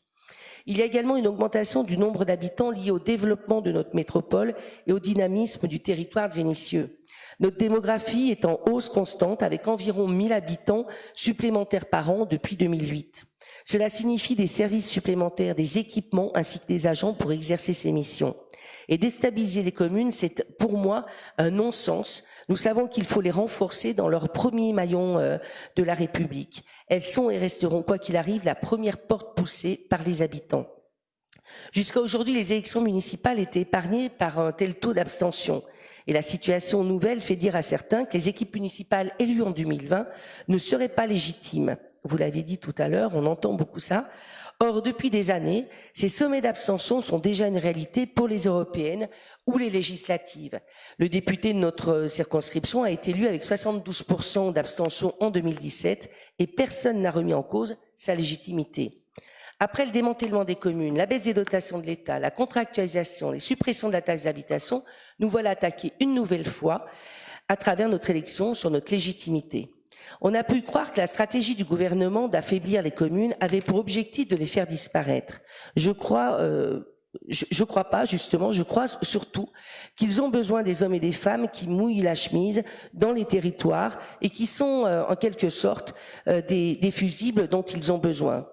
Il y a également une augmentation du nombre d'habitants liée au développement de notre métropole et au dynamisme du territoire de Vénissieux. Notre démographie est en hausse constante avec environ 1000 habitants supplémentaires par an depuis 2008. Cela signifie des services supplémentaires, des équipements ainsi que des agents pour exercer ces missions. Et déstabiliser les communes, c'est pour moi un non-sens. Nous savons qu'il faut les renforcer dans leur premier maillon euh, de la République. Elles sont et resteront, quoi qu'il arrive, la première porte poussée par les habitants. Jusqu'à aujourd'hui, les élections municipales étaient épargnées par un tel taux d'abstention. Et la situation nouvelle fait dire à certains que les équipes municipales élues en 2020 ne seraient pas légitimes. Vous l'avez dit tout à l'heure, on entend beaucoup ça. Or, depuis des années, ces sommets d'abstention sont déjà une réalité pour les européennes ou les législatives. Le député de notre circonscription a été élu avec 72% d'abstention en 2017 et personne n'a remis en cause sa légitimité. Après le démantèlement des communes, la baisse des dotations de l'État, la contractualisation, les suppressions de la taxe d'habitation, nous voilà attaqués une nouvelle fois à travers notre élection sur notre légitimité. On a pu croire que la stratégie du gouvernement d'affaiblir les communes avait pour objectif de les faire disparaître. Je crois, euh, je, je, crois pas justement. Je crois surtout qu'ils ont besoin des hommes et des femmes qui mouillent la chemise dans les territoires et qui sont euh, en quelque sorte euh, des fusibles dont ils ont besoin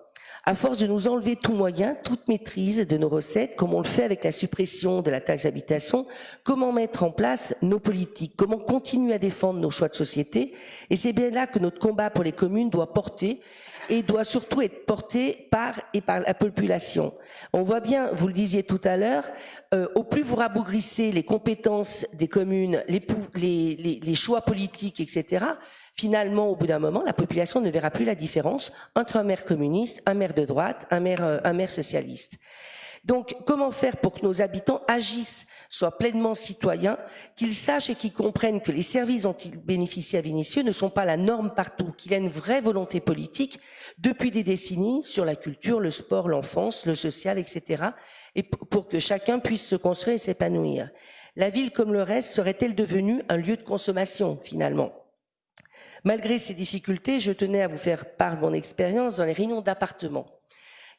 à force de nous enlever tout moyen, toute maîtrise de nos recettes, comme on le fait avec la suppression de la taxe d'habitation, comment mettre en place nos politiques, comment continuer à défendre nos choix de société? Et c'est bien là que notre combat pour les communes doit porter et doit surtout être porté par et par la population. On voit bien, vous le disiez tout à l'heure, euh, au plus vous rabougrissez les compétences des communes, les, les, les choix politiques, etc., finalement, au bout d'un moment, la population ne verra plus la différence entre un maire communiste, un maire de droite, un maire, euh, un maire socialiste. Donc, comment faire pour que nos habitants agissent, soient pleinement citoyens, qu'ils sachent et qu'ils comprennent que les services dont ils bénéficient à Vinicieux ne sont pas la norme partout, qu'il y a une vraie volonté politique depuis des décennies sur la culture, le sport, l'enfance, le social, etc., et pour que chacun puisse se construire et s'épanouir. La ville, comme le reste, serait-elle devenue un lieu de consommation, finalement? Malgré ces difficultés, je tenais à vous faire part de mon expérience dans les réunions d'appartements,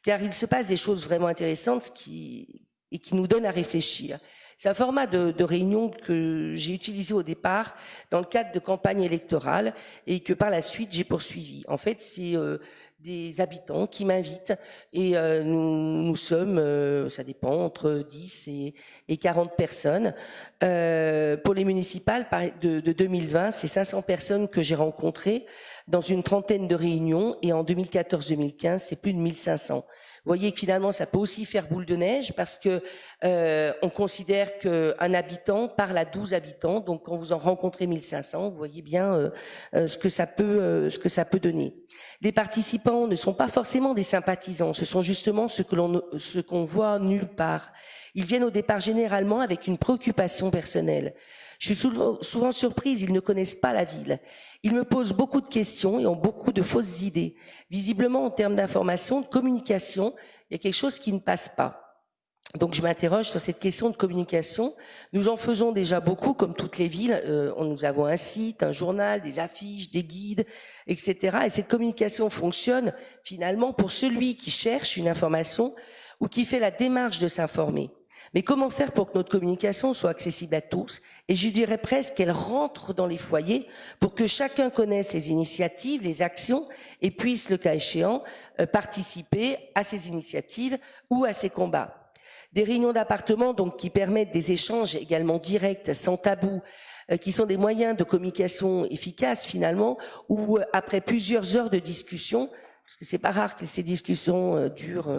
car il se passe des choses vraiment intéressantes qui, et qui nous donnent à réfléchir. C'est un format de, de réunion que j'ai utilisé au départ dans le cadre de campagne électorale et que par la suite j'ai poursuivi. En fait, c'est euh, des habitants qui m'invitent et euh, nous, nous, sommes, euh, ça dépend, entre 10 et, et 40 personnes. Euh, pour les municipales de, de 2020, c'est 500 personnes que j'ai rencontrées dans une trentaine de réunions et en 2014-2015, c'est plus de 1500. Vous voyez que finalement, ça peut aussi faire boule de neige parce que euh, on considère qu'un habitant parle à 12 habitants. Donc, quand vous en rencontrez 1500, vous voyez bien euh, euh, ce que ça peut, euh, ce que ça peut donner. Les participants ne sont pas forcément des sympathisants. Ce sont justement ce que l'on, ce qu'on voit nulle part. Ils viennent au départ généralement avec une préoccupation personnelle. Je suis souvent, surprise, ils ne connaissent pas la ville. Ils me posent beaucoup de questions et ont beaucoup de fausses idées. Visiblement, en termes d'information, de communication, il y a quelque chose qui ne passe pas. Donc je m'interroge sur cette question de communication. Nous en faisons déjà beaucoup, comme toutes les villes. Euh, nous avons un site, un journal, des affiches, des guides, etc. Et cette communication fonctionne finalement pour celui qui cherche une information ou qui fait la démarche de s'informer. Mais comment faire pour que notre communication soit accessible à tous Et je dirais presque qu'elle rentre dans les foyers pour que chacun connaisse les initiatives, les actions et puisse, le cas échéant, euh, participer à ces initiatives ou à ces combats. Des réunions d'appartement donc qui permettent des échanges également directs, sans tabou, euh, qui sont des moyens de communication efficaces finalement, où euh, après plusieurs heures de discussion, parce que c'est pas rare que ces discussions durent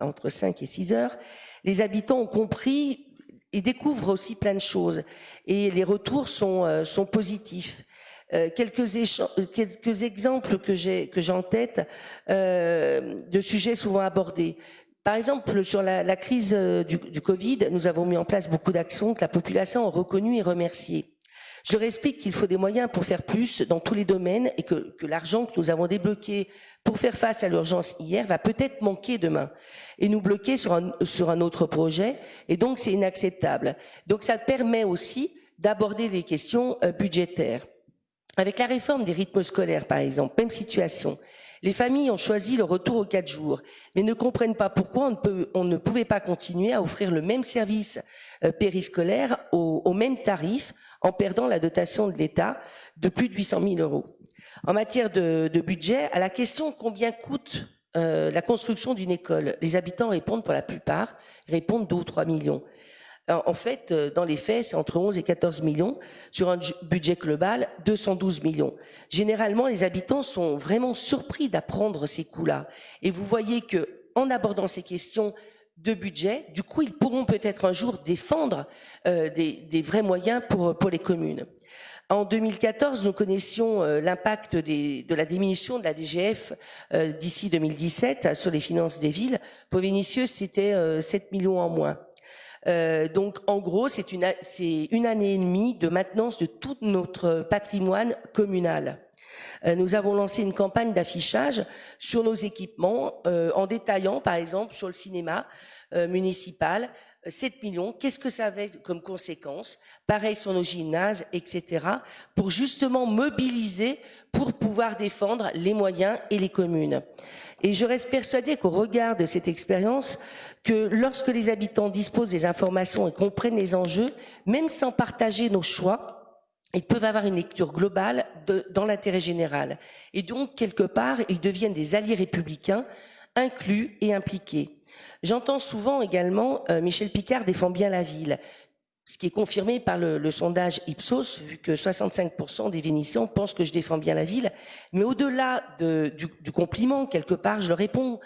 entre 5 et 6 heures, les habitants ont compris et découvrent aussi plein de choses. Et les retours sont, euh, positifs. Euh, quelques, exemples que j'ai en tête euh, de sujets souvent abordés. Par exemple, sur la, crise euh, du, du, Covid, nous avons mis en place beaucoup d'actions que la population a reconnues et remerciées. Je leur qu'il faut des moyens pour faire plus dans tous les domaines et que, que l'argent que nous avons débloqué pour faire face à l'urgence hier va peut-être manquer demain et nous bloquer sur un, sur un autre projet. Et donc, c'est inacceptable. Donc, ça permet aussi d'aborder des questions euh, budgétaires. Avec la réforme des rythmes scolaires, par exemple, même situation. Les familles ont choisi le retour aux quatre jours, mais ne comprennent pas pourquoi on ne, pouvait pas continuer à offrir le même service euh, périscolaire au, au, même tarif en perdant la dotation de l'État de plus de 800 000 euros. En matière de, de budget, à la question combien coûte euh, la construction d'une école, les habitants répondent pour la plupart, répondent 2 ou 3 millions. En fait, euh, dans les faits, c'est entre 11 et 14 millions. Sur un budget global, 212 millions. Généralement, les habitants sont vraiment surpris d'apprendre ces coûts-là. Et vous voyez que, en abordant ces questions de budget, du coup, ils pourront peut-être un jour défendre euh, des, vrais moyens pour, les communes. En 2014, nous connaissions l'impact de la diminution de la DGF d'ici 2017 sur les finances des villes. Pour Vénitieux, c'était 7 millions en moins. Euh, donc, en gros, c'est une, année et demie de maintenance de tout notre patrimoine communal. Euh, nous avons lancé une campagne d'affichage sur nos équipements euh, en détaillant, par exemple, sur le cinéma municipal, 7 millions, qu'est-ce que ça avait comme conséquence? Pareil sur nos gymnases, etc. Pour justement mobiliser pour pouvoir défendre les moyens et les communes. Et je reste persuadée qu'au regard de cette expérience, que lorsque les habitants disposent des informations et comprennent les enjeux, même sans partager nos choix, ils peuvent avoir une lecture globale dans l'intérêt général. Et donc, quelque part, ils deviennent des alliés républicains, inclus et impliqués. J'entends souvent également euh, Michel Picard défend bien la ville ce qui est confirmé par le, sondage Ipsos, vu que 65% des Vénitiens pensent que je défends bien la ville. Mais au-delà du, du, compliment, quelque part, je leur réponds,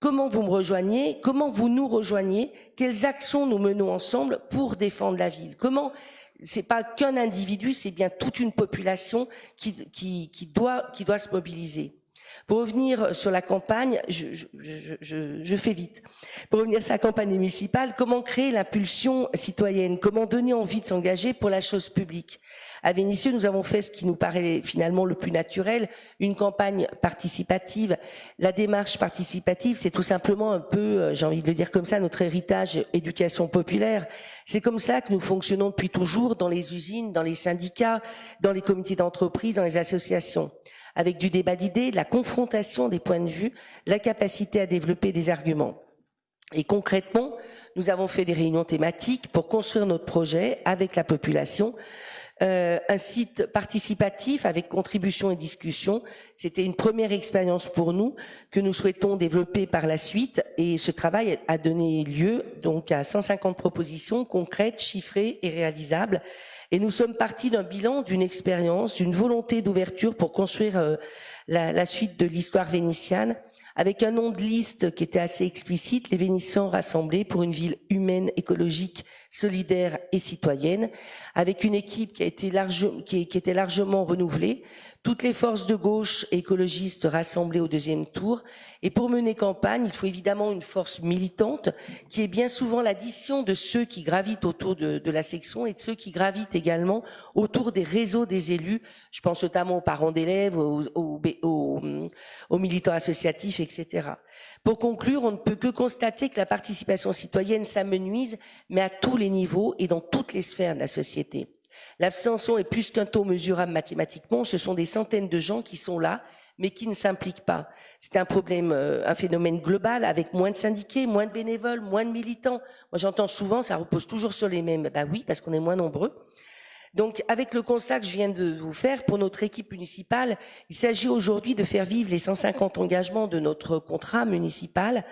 comment vous me rejoignez, comment vous nous rejoignez, quelles actions nous menons ensemble pour défendre la ville? Comment c'est pas qu'un individu, c'est bien toute une population qui, doit se mobiliser. Pour revenir sur la campagne, je, je, je, je, fais vite. Pour revenir sur la campagne municipale, comment créer l'impulsion citoyenne? Comment donner envie de s'engager pour la chose publique? À Vénissieux, nous avons fait ce qui nous paraît finalement le plus naturel, une campagne participative. La démarche participative, c'est tout simplement un peu, euh, j'ai envie de le dire comme ça, notre héritage éducation populaire. C'est comme ça que nous fonctionnons depuis toujours dans les usines, dans les syndicats, dans les comités d'entreprise, dans les associations avec du débat d'idées, la confrontation des points de vue, la capacité à développer des arguments. Et concrètement, nous avons fait des réunions thématiques pour construire notre projet avec la population. Euh, un site participatif avec contribution et discussion. C'était une première expérience pour nous que nous souhaitons développer par la suite et ce travail a donné lieu donc à 150 propositions concrètes, chiffrées et réalisables et nous sommes partis d'un bilan, d'une expérience, d'une volonté d'ouverture pour construire euh, la, suite de l'histoire vénitienne, avec un nom de liste qui était assez explicite, les Vénitiens rassemblés pour une ville humaine, écologique, solidaire et citoyenne, avec une équipe qui, a été large, qui, qui était largement renouvelée, toutes les forces de gauche écologistes rassemblées au deuxième tour. Et pour mener campagne, il faut évidemment une force militante qui est bien souvent l'addition de ceux qui gravitent autour de, de, la section et de ceux qui gravitent également autour des réseaux des élus. Je pense notamment aux parents d'élèves, aux, aux, aux, aux militants associatifs, etc. Pour conclure, on ne peut que constater que la participation citoyenne s'amenuise, mais à tous les niveaux et dans toutes les sphères de la société. L'abstention est plus qu'un taux mesurable mathématiquement, ce sont des centaines de gens qui sont là, mais qui ne s'impliquent pas. C'est un problème, euh, un phénomène global avec moins de syndiqués, moins de bénévoles, moins de militants. Moi, j'entends souvent, ça repose toujours sur les mêmes. Ben oui, parce qu'on est moins nombreux. Donc, avec le constat que je viens de vous faire pour notre équipe municipale, il s'agit aujourd'hui de faire vivre les 150 engagements de notre contrat municipal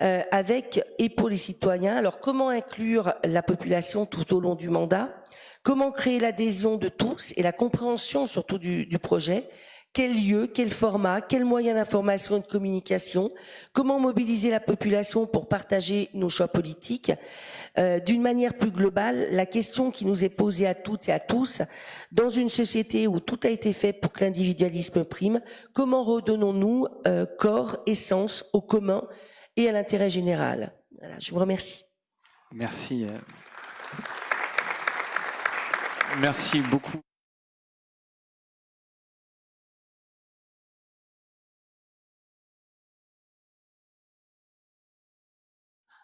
euh, avec et pour les citoyens. Alors, comment inclure la population tout au long du mandat? Comment créer l'adhésion de tous et la compréhension surtout du, du projet? Quel lieu, quel format, quels moyens d'information et de communication, comment mobiliser la population pour partager nos choix politiques. Euh, D'une manière plus globale, la question qui nous est posée à toutes et à tous, dans une société où tout a été fait pour que l'individualisme prime, comment redonnons-nous euh, corps et sens au commun et à l'intérêt général? Je vous remercie. Merci. Euh, merci beaucoup.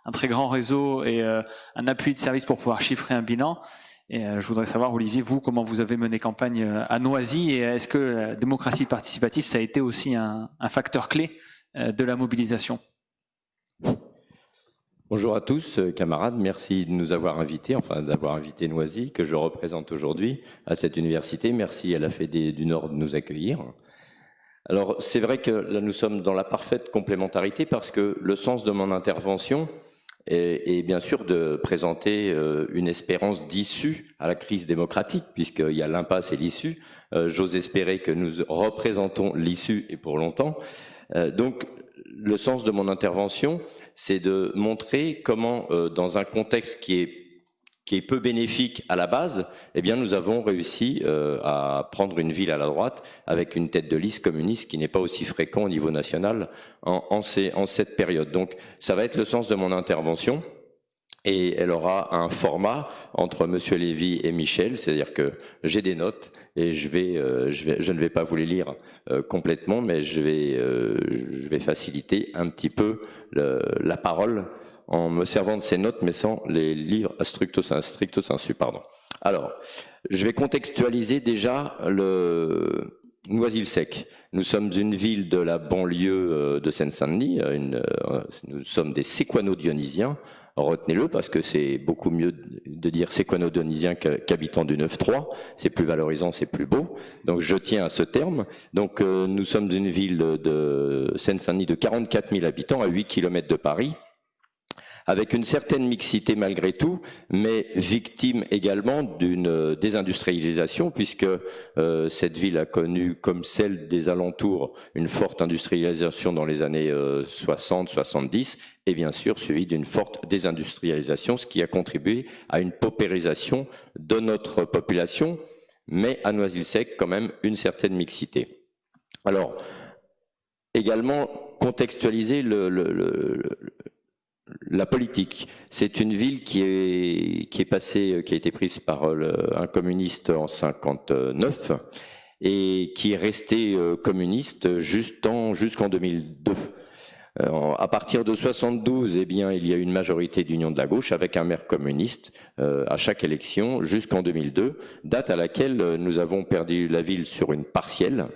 Un très grand réseau et euh, un appui de service pour pouvoir chiffrer un bilan. Et euh, je voudrais savoir, Olivier, vous, comment vous avez mené campagne euh, à Noisy et est-ce que la démocratie participative, ça a été aussi un, un facteur clé de la mobilisation? Bonjour à tous, camarades. Merci de nous avoir invités, enfin d'avoir invité Noisy, que je représente aujourd'hui à cette université. Merci à la Fédé du Nord de nous accueillir. Alors, c'est vrai que là, nous sommes dans la parfaite complémentarité parce que le sens de mon intervention, et, bien sûr de présenter euh, une espérance d'issue à la crise démocratique, puisqu'il y a l'impasse et l'issue. Euh, j'ose espérer que nous représentons l'issue et pour longtemps. Euh, donc, le sens de mon intervention, c'est de montrer comment, dans un contexte qui est qui est peu bénéfique à la base, eh bien nous avons réussi euh, à prendre une ville à la droite avec une tête de liste communiste qui n'est pas aussi fréquent au niveau national en, en, ces, en cette période. Donc ça va être le sens de mon intervention et elle aura un format entre Monsieur Lévy et Michel, c'est-à-dire que j'ai des notes et je vais, euh, je vais, je ne vais pas vous les lire euh, complètement, mais je vais, euh, je vais faciliter un petit peu le, la parole en me servant de ces notes, mais sans les livres à stricto, sensu. Pardon. Alors, je vais contextualiser déjà le Noisy-le-Sec. Nous sommes une ville de la banlieue euh, de Seine-Saint-Denis. Euh, nous sommes des séquano-dionysiens. Retenez-le parce que c'est beaucoup mieux de dire séquano-dionysien qu'habitant du 9-3. C'est plus valorisant, c'est plus beau. Donc je tiens à ce terme. Donc euh, nous sommes une ville de Seine-Saint-Denis de 44 000 habitants à 8 km de Paris avec une certaine mixité malgré tout, mais victime également d'une désindustrialisation, puisque euh, cette ville a connu, comme celle des alentours, une forte industrialisation dans les années 60-70, euh, et bien sûr suivie d'une forte désindustrialisation, ce qui a contribué à une paupérisation de notre population, mais à Noisy-le-Sec quand même une certaine mixité. Alors, également contextualiser le, le, le, la politique. C'est une ville qui est, qui est passée, qui a été prise par un communiste en 59 et qui est restée euh, communiste jusqu'en 2002. Euh, à partir de 72, eh bien, il y a une majorité d'union de la gauche avec un maire communiste euh, à chaque élection jusqu'en 2002, date à laquelle nous avons perdu la ville sur une partielle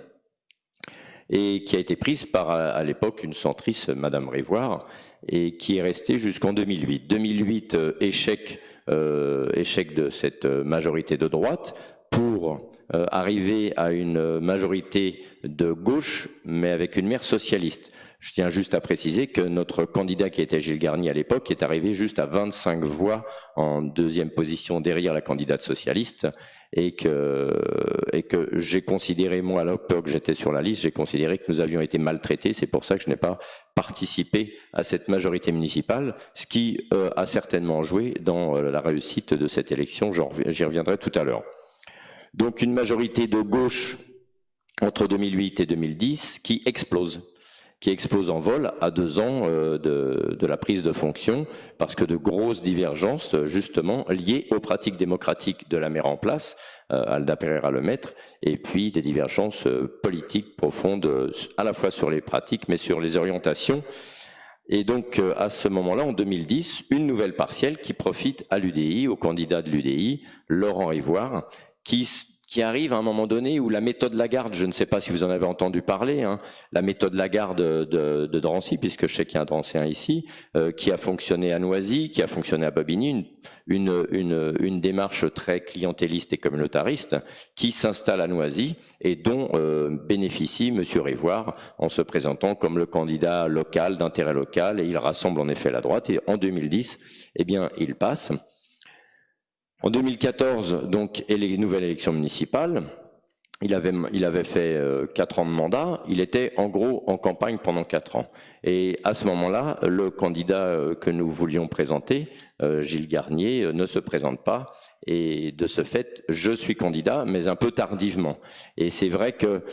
et qui a été prise par à l'époque une centriste, Madame Révoire, et qui est restée jusqu'en 2008. 2008, euh, échec, euh, échec de cette majorité de droite pour euh, arriver à une majorité de gauche, mais avec une maire socialiste. Je tiens juste à préciser que notre candidat qui était Gilles Garnier à l'époque est arrivé juste à 25 voix en deuxième position derrière la candidate socialiste et que, j'ai considéré, moi à l'époque j'étais sur la liste, j'ai considéré que nous avions été maltraités, c'est pour ça que je n'ai pas participé à cette majorité municipale, ce qui euh, a certainement joué dans euh, la réussite de cette élection, j'y reviendrai tout à l'heure. Donc une majorité de gauche entre 2008 et 2010 qui explose qui explose en vol à deux ans euh, de, la prise de fonction, parce que de grosses divergences, justement, liées aux pratiques démocratiques de la maire en place, euh, Alda Pereira Maître, et puis des divergences euh, politiques profondes, à la fois sur les pratiques, mais sur les orientations. Et donc, à ce moment-là, en 2010, une nouvelle partielle qui profite à l'UDI, au candidat de l'UDI, Laurent Ivoire, qui qui arrive à un moment donné où la méthode Lagarde, je ne sais pas si vous en avez entendu parler, hein, la méthode Lagarde de, de, Drancy, puisque je sais qu'il y a un Drancéen ici, euh, qui a fonctionné à Noisy, qui a fonctionné à Bobigny, une, une, une, démarche très clientéliste et communautariste, qui s'installe à Noisy et dont euh, bénéficie M. Révoire en se présentant comme le candidat local, d'intérêt local, et il rassemble en effet la droite, et en 2010, eh bien, il passe. En 2014, donc, et les nouvelles élections municipales, il avait, fait euh, quatre ans de mandat, il était en gros en campagne pendant quatre ans. Et à ce moment-là, le candidat euh, que nous voulions présenter, euh, Gilles Garnier, ne se présente pas. Et de ce fait, je suis candidat, mais un peu tardivement. Et c'est vrai que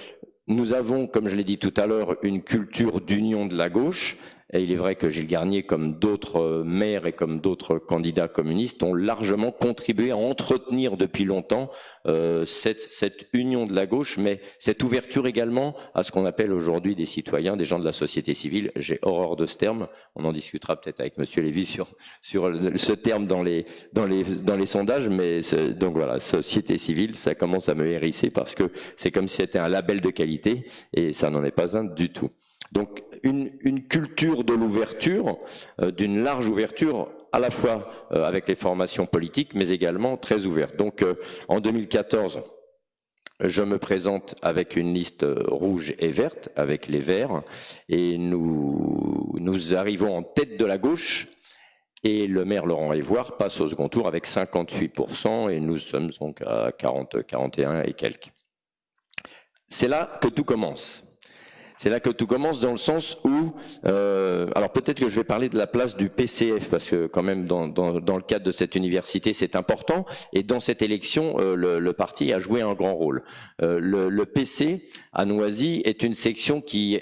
nous avons, comme je l'ai dit tout à l'heure, une culture d'union de la gauche, et il est vrai que Gilles Garnier, comme d'autres euh, maires et comme d'autres candidats communistes, ont largement contribué à entretenir depuis longtemps euh, cette, union de la gauche, mais cette ouverture également à ce qu'on appelle aujourd'hui des citoyens, des gens de la société civile. J'ai horreur de ce terme. On en discutera peut-être avec Monsieur Lévy sur, ce terme dans les, dans les, dans les sondages, mais donc voilà, société civile, ça commence à me hérisser parce que c'est comme si c'était un label de qualité et ça n'en est pas un du tout. Donc une, une culture de l'ouverture, euh, d'une large ouverture à la fois euh, avec les formations politiques, mais également très ouverte. Donc euh, en 2014, je me présente avec une liste rouge et verte, avec les verts, et nous, nous arrivons en tête de la gauche, et le maire Laurent Évoire passe au second tour avec 58%, et nous sommes donc à 40, 41 et quelques. C'est là que tout commence. C'est là que tout commence dans le sens où, euh, alors peut-être que je vais parler de la place du PCF parce que quand même dans, dans, le cadre de cette université c'est important et dans cette élection euh, le, parti a joué un grand rôle. Euh, le, le, PC à Noisy est une section qui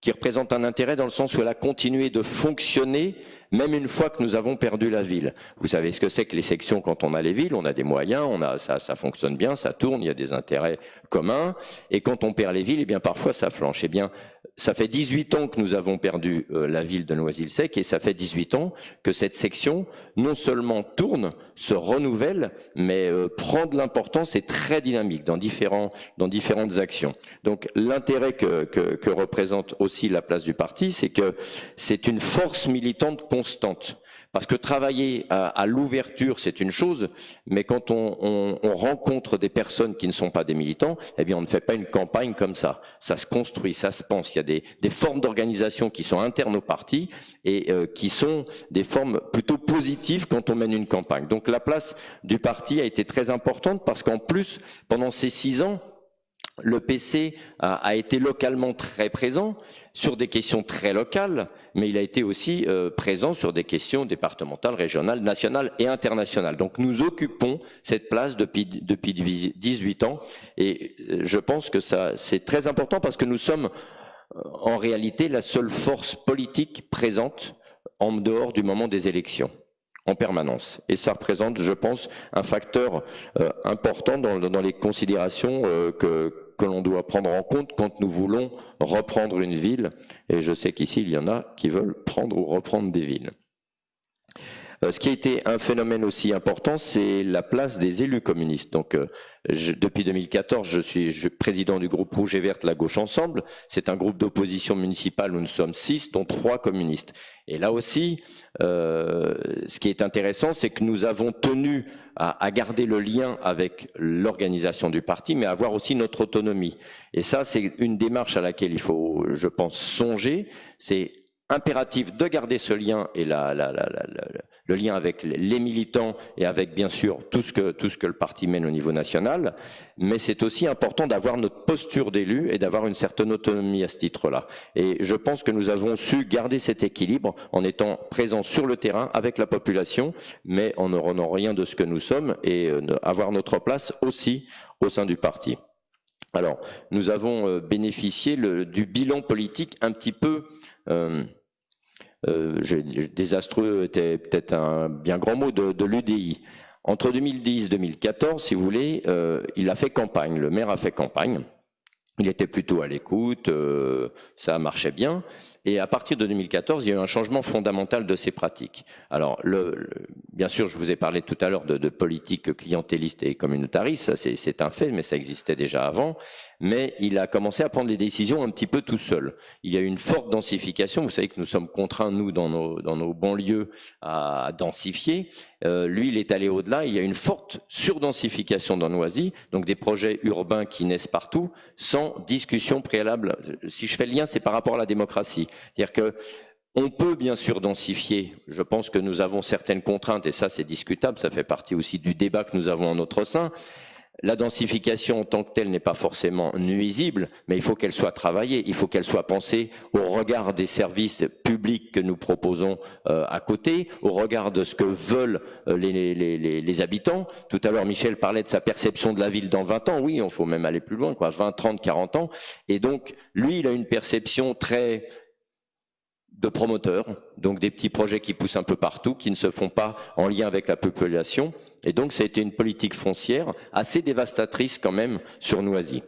qui représente un intérêt dans le sens où elle a continué de fonctionner même une fois que nous avons perdu la ville. Vous savez ce que c'est que les sections quand on a les villes, on a des moyens, on a ça, ça fonctionne bien, ça tourne, il y a des intérêts communs, et quand on perd les villes, eh bien parfois ça flanche. Eh bien, ça fait 18 ans que nous avons perdu euh, la ville de Noisy-le-Sec et ça fait 18 ans que cette section non seulement tourne, se renouvelle, mais euh, prend de l'importance et très dynamique dans, différentes actions. Donc l'intérêt que, que, que, représente aussi la place du parti, c'est que c'est une force militante constante. Parce que travailler à, l'ouverture, c'est une chose, mais quand on, rencontre des personnes qui ne sont pas des militants, eh bien, on ne fait pas une campagne comme ça. Ça se construit, ça se pense. Il y a des, formes d'organisation qui sont internes au parti et euh, qui sont des formes plutôt positives quand on mène une campagne. Donc, la place du parti a été très importante parce qu'en plus, pendant ces six ans, le PC a, été localement très présent sur des questions très locales, mais il a été aussi euh, présent sur des questions départementales, régionales, nationales et internationales. Donc nous occupons cette place depuis, depuis 18 ans et euh, je pense que ça c'est très important parce que nous sommes euh, en réalité la seule force politique présente en dehors du moment des élections en permanence. Et ça représente, je pense, un facteur important dans, dans, les considérations que, que l'on doit prendre en compte quand nous voulons reprendre une ville. Et je sais qu'ici, il y en a qui veulent prendre ou reprendre des villes. Euh, ce qui a été un phénomène aussi important, c'est la place des élus communistes. Donc, euh, depuis 2014, je suis président du groupe Rouge et Verte, la gauche ensemble. C'est un groupe d'opposition municipale où nous sommes six, dont trois communistes. Et là aussi, euh, ce qui est intéressant, c'est que nous avons tenu à, à garder le lien avec l'organisation du parti, mais à avoir aussi notre autonomie. Et ça, c'est une démarche à laquelle il faut, je pense, songer. C'est impératif de garder ce lien et la, la, la, le lien avec les militants et avec bien sûr tout ce que tout ce que le parti mène au niveau national, mais c'est aussi important d'avoir notre posture d'élu et d'avoir une certaine autonomie à ce titre-là. Et je pense que nous avons su garder cet équilibre en étant présents sur le terrain avec la population, mais en ne renant rien de ce que nous sommes et euh, avoir notre place aussi au sein du parti. Alors, nous avons euh, bénéficié du bilan politique un petit peu euh, euh, désastreux était peut-être un bien grand mot de, l'UDI. Entre 2010 et 2014, si vous voulez, euh, il a fait campagne, le maire a fait campagne. Il était plutôt à l'écoute, euh, ça marchait bien. Et à partir de 2014, il y a eu un changement fondamental de ces pratiques. Alors, bien sûr, je vous ai parlé tout à l'heure de, de, politique clientéliste et communautariste, c'est un fait, mais ça existait déjà avant. Mais il a commencé à prendre des décisions un petit peu tout seul. Il y a eu une forte densification. Vous savez que nous sommes contraints, nous, dans nos, dans nos banlieues, à densifier. Euh, lui, il est allé au-delà. Il y a une forte surdensification dans Noisy, donc des projets urbains qui naissent partout, sans discussion préalable. Si je fais le lien, c'est par rapport à la démocratie. C'est-à-dire que on peut bien sûr densifier. Je pense que nous avons certaines contraintes et ça c'est discutable. Ça fait partie aussi du débat que nous avons en notre sein. La densification en tant que telle n'est pas forcément nuisible, mais il faut qu'elle soit travaillée, il faut qu'elle soit pensée au regard des services publics que nous proposons euh, à côté, au regard de ce que veulent euh, les, les, habitants. Tout à l'heure, Michel parlait de sa perception de la ville dans 20 ans. Oui, il faut même aller plus loin, quoi, 20, 30, 40 ans. Et donc, lui, il a une perception très de promoteurs, donc des petits projets qui poussent un peu partout, qui ne se font pas en lien avec la population. Et donc ça a été une politique foncière assez dévastatrice quand même sur Noisy.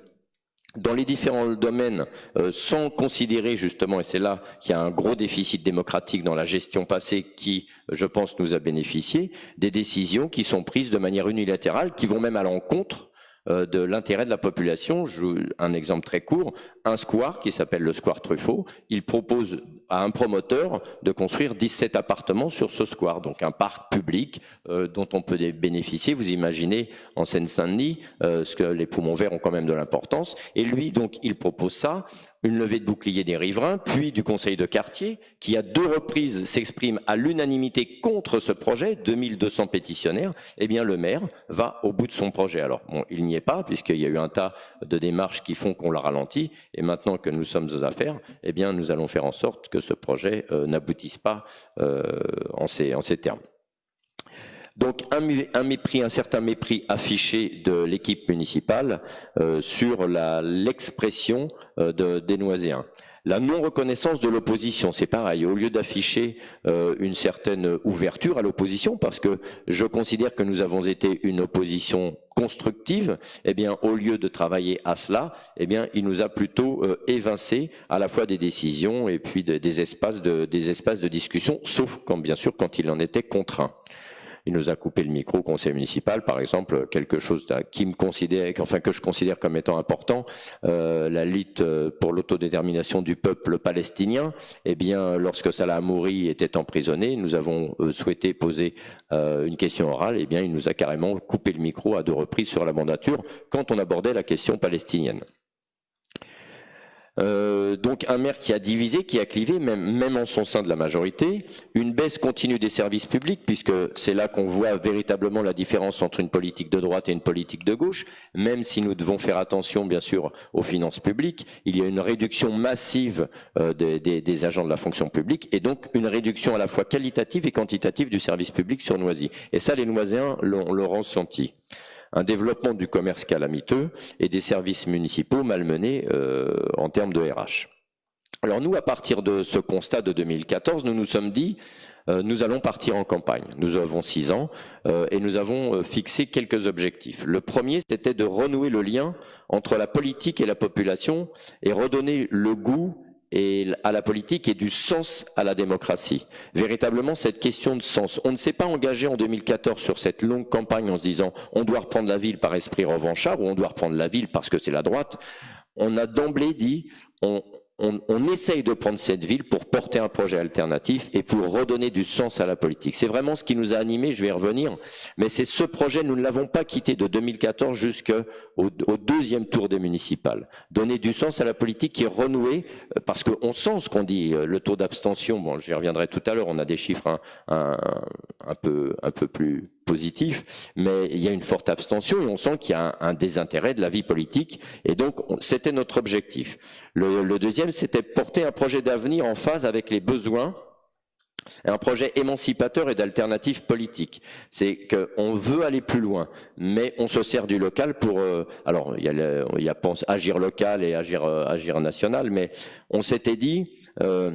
Dans les différents domaines, euh, sans considérer justement, et c'est là qu'il y a un gros déficit démocratique dans la gestion passée qui, je pense, nous a bénéficié, des décisions qui sont prises de manière unilatérale, qui vont même à l'encontre de l'intérêt de la population. Je, un exemple très court, un square qui s'appelle le square Truffaut, il propose à un promoteur de construire 17 appartements sur ce square, donc un parc public euh, dont on peut bénéficier. Vous imaginez en Seine-Saint-Denis, euh, ce que les poumons verts ont quand même de l'importance. Et lui, donc, il propose ça une levée de bouclier des riverains, puis du conseil de quartier, qui à deux reprises s'exprime à l'unanimité contre ce projet, 2200 pétitionnaires, eh bien le maire va au bout de son projet. Alors bon, il n'y est pas, puisqu'il y a eu un tas de démarches qui font qu'on l'a ralenti, et maintenant que nous sommes aux affaires, eh bien nous allons faire en sorte que ce projet euh, n'aboutisse pas euh, en, ces, en ces termes. Donc un, mépris, un certain mépris affiché de l'équipe municipale euh, sur l'expression euh, de, des Noiséens. La non-reconnaissance de l'opposition, c'est pareil. Au lieu d'afficher euh, une certaine ouverture à l'opposition, parce que je considère que nous avons été une opposition constructive, eh bien, au lieu de travailler à cela, eh bien, il nous a plutôt euh, évincé à la fois des décisions et puis des espaces de, des espaces de discussion, sauf quand, bien sûr, quand il en était contraint. Il nous a coupé le micro au conseil municipal, par exemple, quelque chose qui me considère, enfin que je considère comme étant important, euh, la lutte euh, pour l'autodétermination du peuple palestinien. Eh bien, lorsque Salah Amouri était emprisonné, nous avons euh, souhaité poser une question orale. Eh bien, il nous a carrément coupé le micro à deux reprises sur la mandature quand on abordait la question palestinienne. Euh, donc un maire qui a divisé, qui a clivé, même, même en son sein de la majorité, une baisse continue des services publics, puisque c'est là qu'on voit véritablement la différence entre une politique de droite et une politique de gauche, même si nous devons faire attention bien sûr aux finances publiques, il y a une réduction massive euh, des, agents de la fonction publique, et donc une réduction à la fois qualitative et quantitative du service public sur Noisy. Et ça, les Noiséens l'ont ressenti un développement du commerce calamiteux et des services municipaux malmenés euh, en termes de RH. Alors nous, à partir de ce constat de 2014, nous nous sommes dit, euh, nous allons partir en campagne. Nous avons six ans euh, et nous avons fixé quelques objectifs. Le premier, c'était de renouer le lien entre la politique et la population et redonner le goût et à la politique et du sens à la démocratie. Véritablement, cette question de sens. On ne s'est pas engagé en 2014 sur cette longue campagne en se disant on doit reprendre la ville par esprit revanchard ou on doit reprendre la ville parce que c'est la droite. On a d'emblée dit on, on, essaye de prendre cette ville pour porter un projet alternatif et pour redonner du sens à la politique. C'est vraiment ce qui nous a animés, je vais y revenir, mais c'est ce projet, nous ne l'avons pas quitté de 2014 jusqu'au au deuxième tour des municipales. Donner du sens à la politique qui est renouée, euh, parce qu'on sent ce qu'on dit, euh, le taux d'abstention, bon j'y reviendrai tout à l'heure, on a des chiffres un, peu, plus positif, mais il y a une forte abstention et on sent qu'il y a un, désintérêt de la vie politique. Et donc, c'était notre objectif. Le, deuxième, c'était porter un projet d'avenir en phase avec les besoins un projet émancipateur et d'alternative politique. C'est qu'on veut aller plus loin, mais on se sert du local pour... Euh, alors, il y a, il y a agir local et agir, euh, agir national, mais on s'était dit... Euh,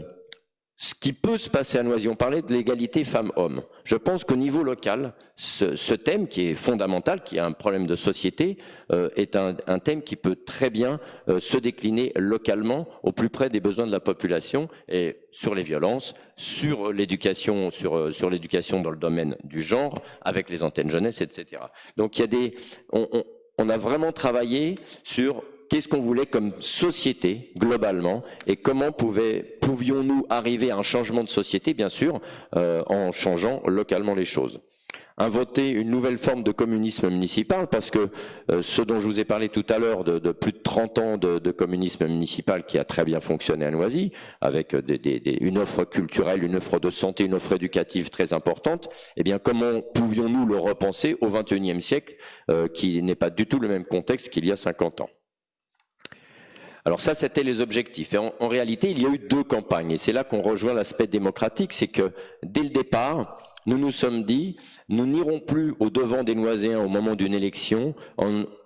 ce qui peut se passer à Noisy. On parlait de l'égalité femmes-hommes. Je pense qu'au niveau local, ce, thème qui est fondamental, qui est un problème de société, euh, est un, thème qui peut très bien euh, se décliner localement au plus près des besoins de la population et sur les violences, sur l'éducation, sur, euh, sur l'éducation dans le domaine du genre, avec les antennes jeunesse, etc. Donc il y a des, on, on a vraiment travaillé sur qu'est-ce qu'on voulait comme société globalement et comment pouvions-nous arriver à un changement de société, bien sûr, euh, en changeant localement les choses. Inventer une nouvelle forme de communisme municipal, parce que euh, ce dont je vous ai parlé tout à l'heure de, plus de 30 ans de, communisme municipal qui a très bien fonctionné à Noisy, avec une offre culturelle, une offre de santé, une offre éducative très importante, eh bien comment pouvions-nous le repenser au XXIe siècle, euh, qui n'est pas du tout le même contexte qu'il y a 50 ans? Alors ça, c'était les objectifs. Et en, réalité, il y a eu deux campagnes. Et c'est là qu'on rejoint l'aspect démocratique, c'est que dès le départ, nous nous sommes dit, nous n'irons plus au devant des Noiséens au moment d'une élection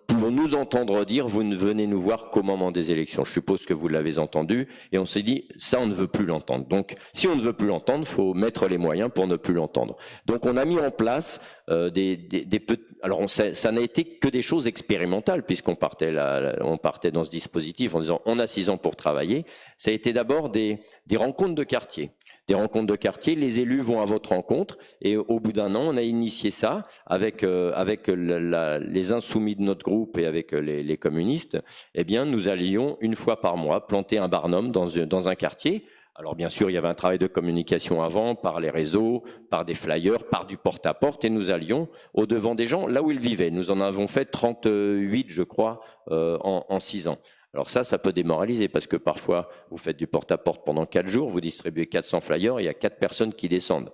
pouvons nous entendre dire vous ne venez nous voir qu'au moment des élections. Je suppose que vous l'avez entendu et on s'est dit ça on ne veut plus l'entendre. Donc si on ne veut plus l'entendre, faut mettre les moyens pour ne plus l'entendre. Donc on a mis en place euh, des, des, des alors on ça n'a été que des choses expérimentales puisqu'on partait là, on partait dans ce dispositif en disant on a six ans pour travailler. Ça a été d'abord des, des rencontres de quartier des rencontres de quartier. Les élus vont à votre rencontre et au bout d'un an, on a initié ça avec euh, avec les insoumis de notre groupe et avec euh, les, communistes. Eh bien, nous allions une fois par mois planter un barnum dans, dans un quartier Alors bien sûr, il y avait un travail de communication avant, par les réseaux, par des flyers, par du porte-à-porte, et nous allions au devant des gens, là où ils vivaient. Nous en avons fait 38, je crois, euh, en, en 6 ans. Alors ça, ça peut démoraliser, parce que parfois, vous faites du porte-à-porte pendant 4 jours, vous distribuez 400 flyers, il y a 4 personnes qui descendent.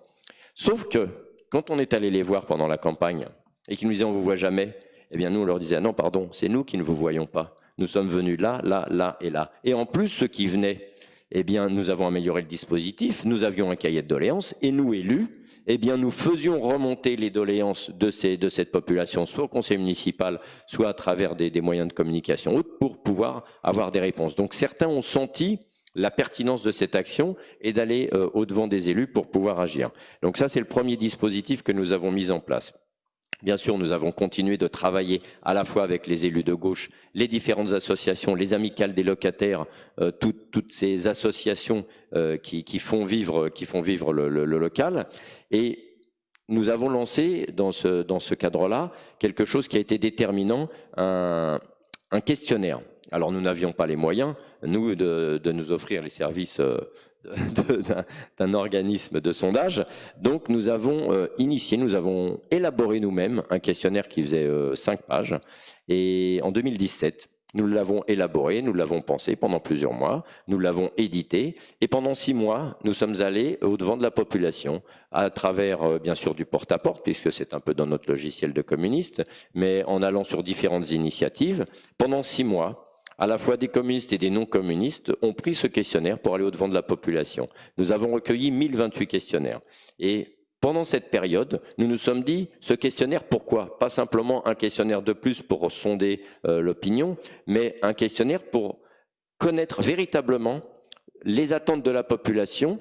Sauf que, quand on est allé les voir pendant la campagne, et qu'ils nous disaient on vous voit jamais, eh bien nous, on leur disait non, pardon, c'est nous qui ne vous voyons pas. Nous sommes venus là, là, là et là. Et en plus, ceux qui venaient eh bien, nous avons amélioré le dispositif, nous avions un cahier de doléances, et nous, élus, eh bien, nous faisions remonter les doléances de, cette population, soit au conseil municipal, soit à travers des, des moyens de communication autres, pour pouvoir avoir des réponses. Donc, certains ont senti la pertinence de cette action et d'aller euh, au-devant des élus pour pouvoir agir. Donc ça, c'est le premier dispositif que nous avons mis en place. Bien sûr, nous avons continué de travailler à la fois avec les élus de gauche, les différentes associations, les amicales des locataires, euh, toutes ces associations euh, qui, font vivre, le, local. Et nous avons lancé dans ce, cadre-là quelque chose qui a été déterminant, un, questionnaire. Alors nous n'avions pas les moyens, nous, de, de, nous offrir les services euh, d'un organisme de sondage. Donc nous avons euh, initié, nous avons élaboré nous-mêmes un questionnaire qui faisait euh, cinq pages. Et en 2017, nous l'avons élaboré, nous l'avons pensé pendant plusieurs mois, nous l'avons édité, et pendant six mois, nous sommes allés au devant de la population, à travers euh, bien sûr du porte-à-porte, puisque c'est un peu dans notre logiciel de communiste, mais en allant sur différentes initiatives. Pendant six mois, à la fois des communistes et des non-communistes, ont pris ce questionnaire pour aller au-devant de la population. Nous avons recueilli 1028 questionnaires. Et pendant cette période, nous nous sommes dit, ce questionnaire, pourquoi? Pas simplement un questionnaire de plus pour sonder euh, l'opinion, mais un questionnaire pour connaître véritablement les attentes de la population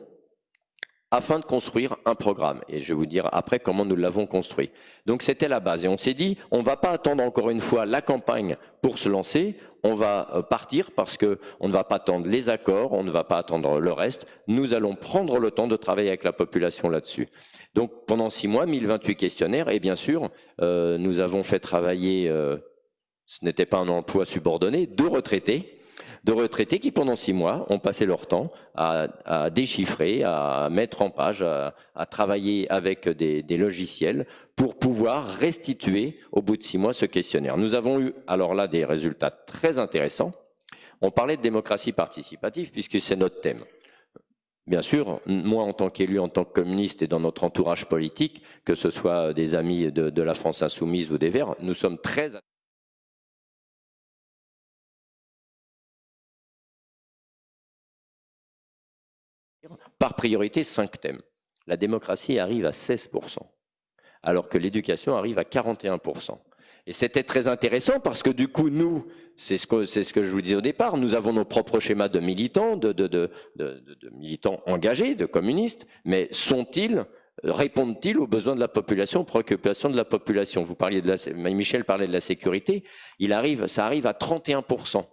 afin de construire un programme. Et je vais vous dire après comment nous l'avons construit. Donc c'était la base. Et on s'est dit, on ne va pas attendre encore une fois la campagne pour se lancer, on va euh, partir parce que on ne va pas attendre les accords, on ne va pas attendre le reste. Nous allons prendre le temps de travailler avec la population là-dessus. Donc pendant six mois, 1028 questionnaires, et bien sûr, euh, nous avons fait travailler, euh, ce n'était pas un emploi subordonné, deux retraités de retraités qui, pendant six mois, ont passé leur temps à, déchiffrer, à mettre en page, à, travailler avec des, logiciels pour pouvoir restituer au bout de six mois ce questionnaire. Nous avons eu alors là des résultats très intéressants. On parlait de démocratie participative puisque c'est notre thème. Bien sûr, moi en tant qu'élu, en tant que communiste et dans notre entourage politique, que ce soit des amis de, de la France insoumise ou des Verts, nous sommes très par priorité cinq thèmes. La démocratie arrive à 16%, alors que l'éducation arrive à 41%. Et c'était très intéressant parce que du coup, nous, c'est ce, que, je vous disais au départ, nous avons nos propres schémas de militants, de, militants engagés, de communistes, mais sont-ils répondent-ils aux besoins de la population, aux préoccupations de la population? Vous parliez de la, Michel parlait de la sécurité, il arrive, ça arrive à 31%.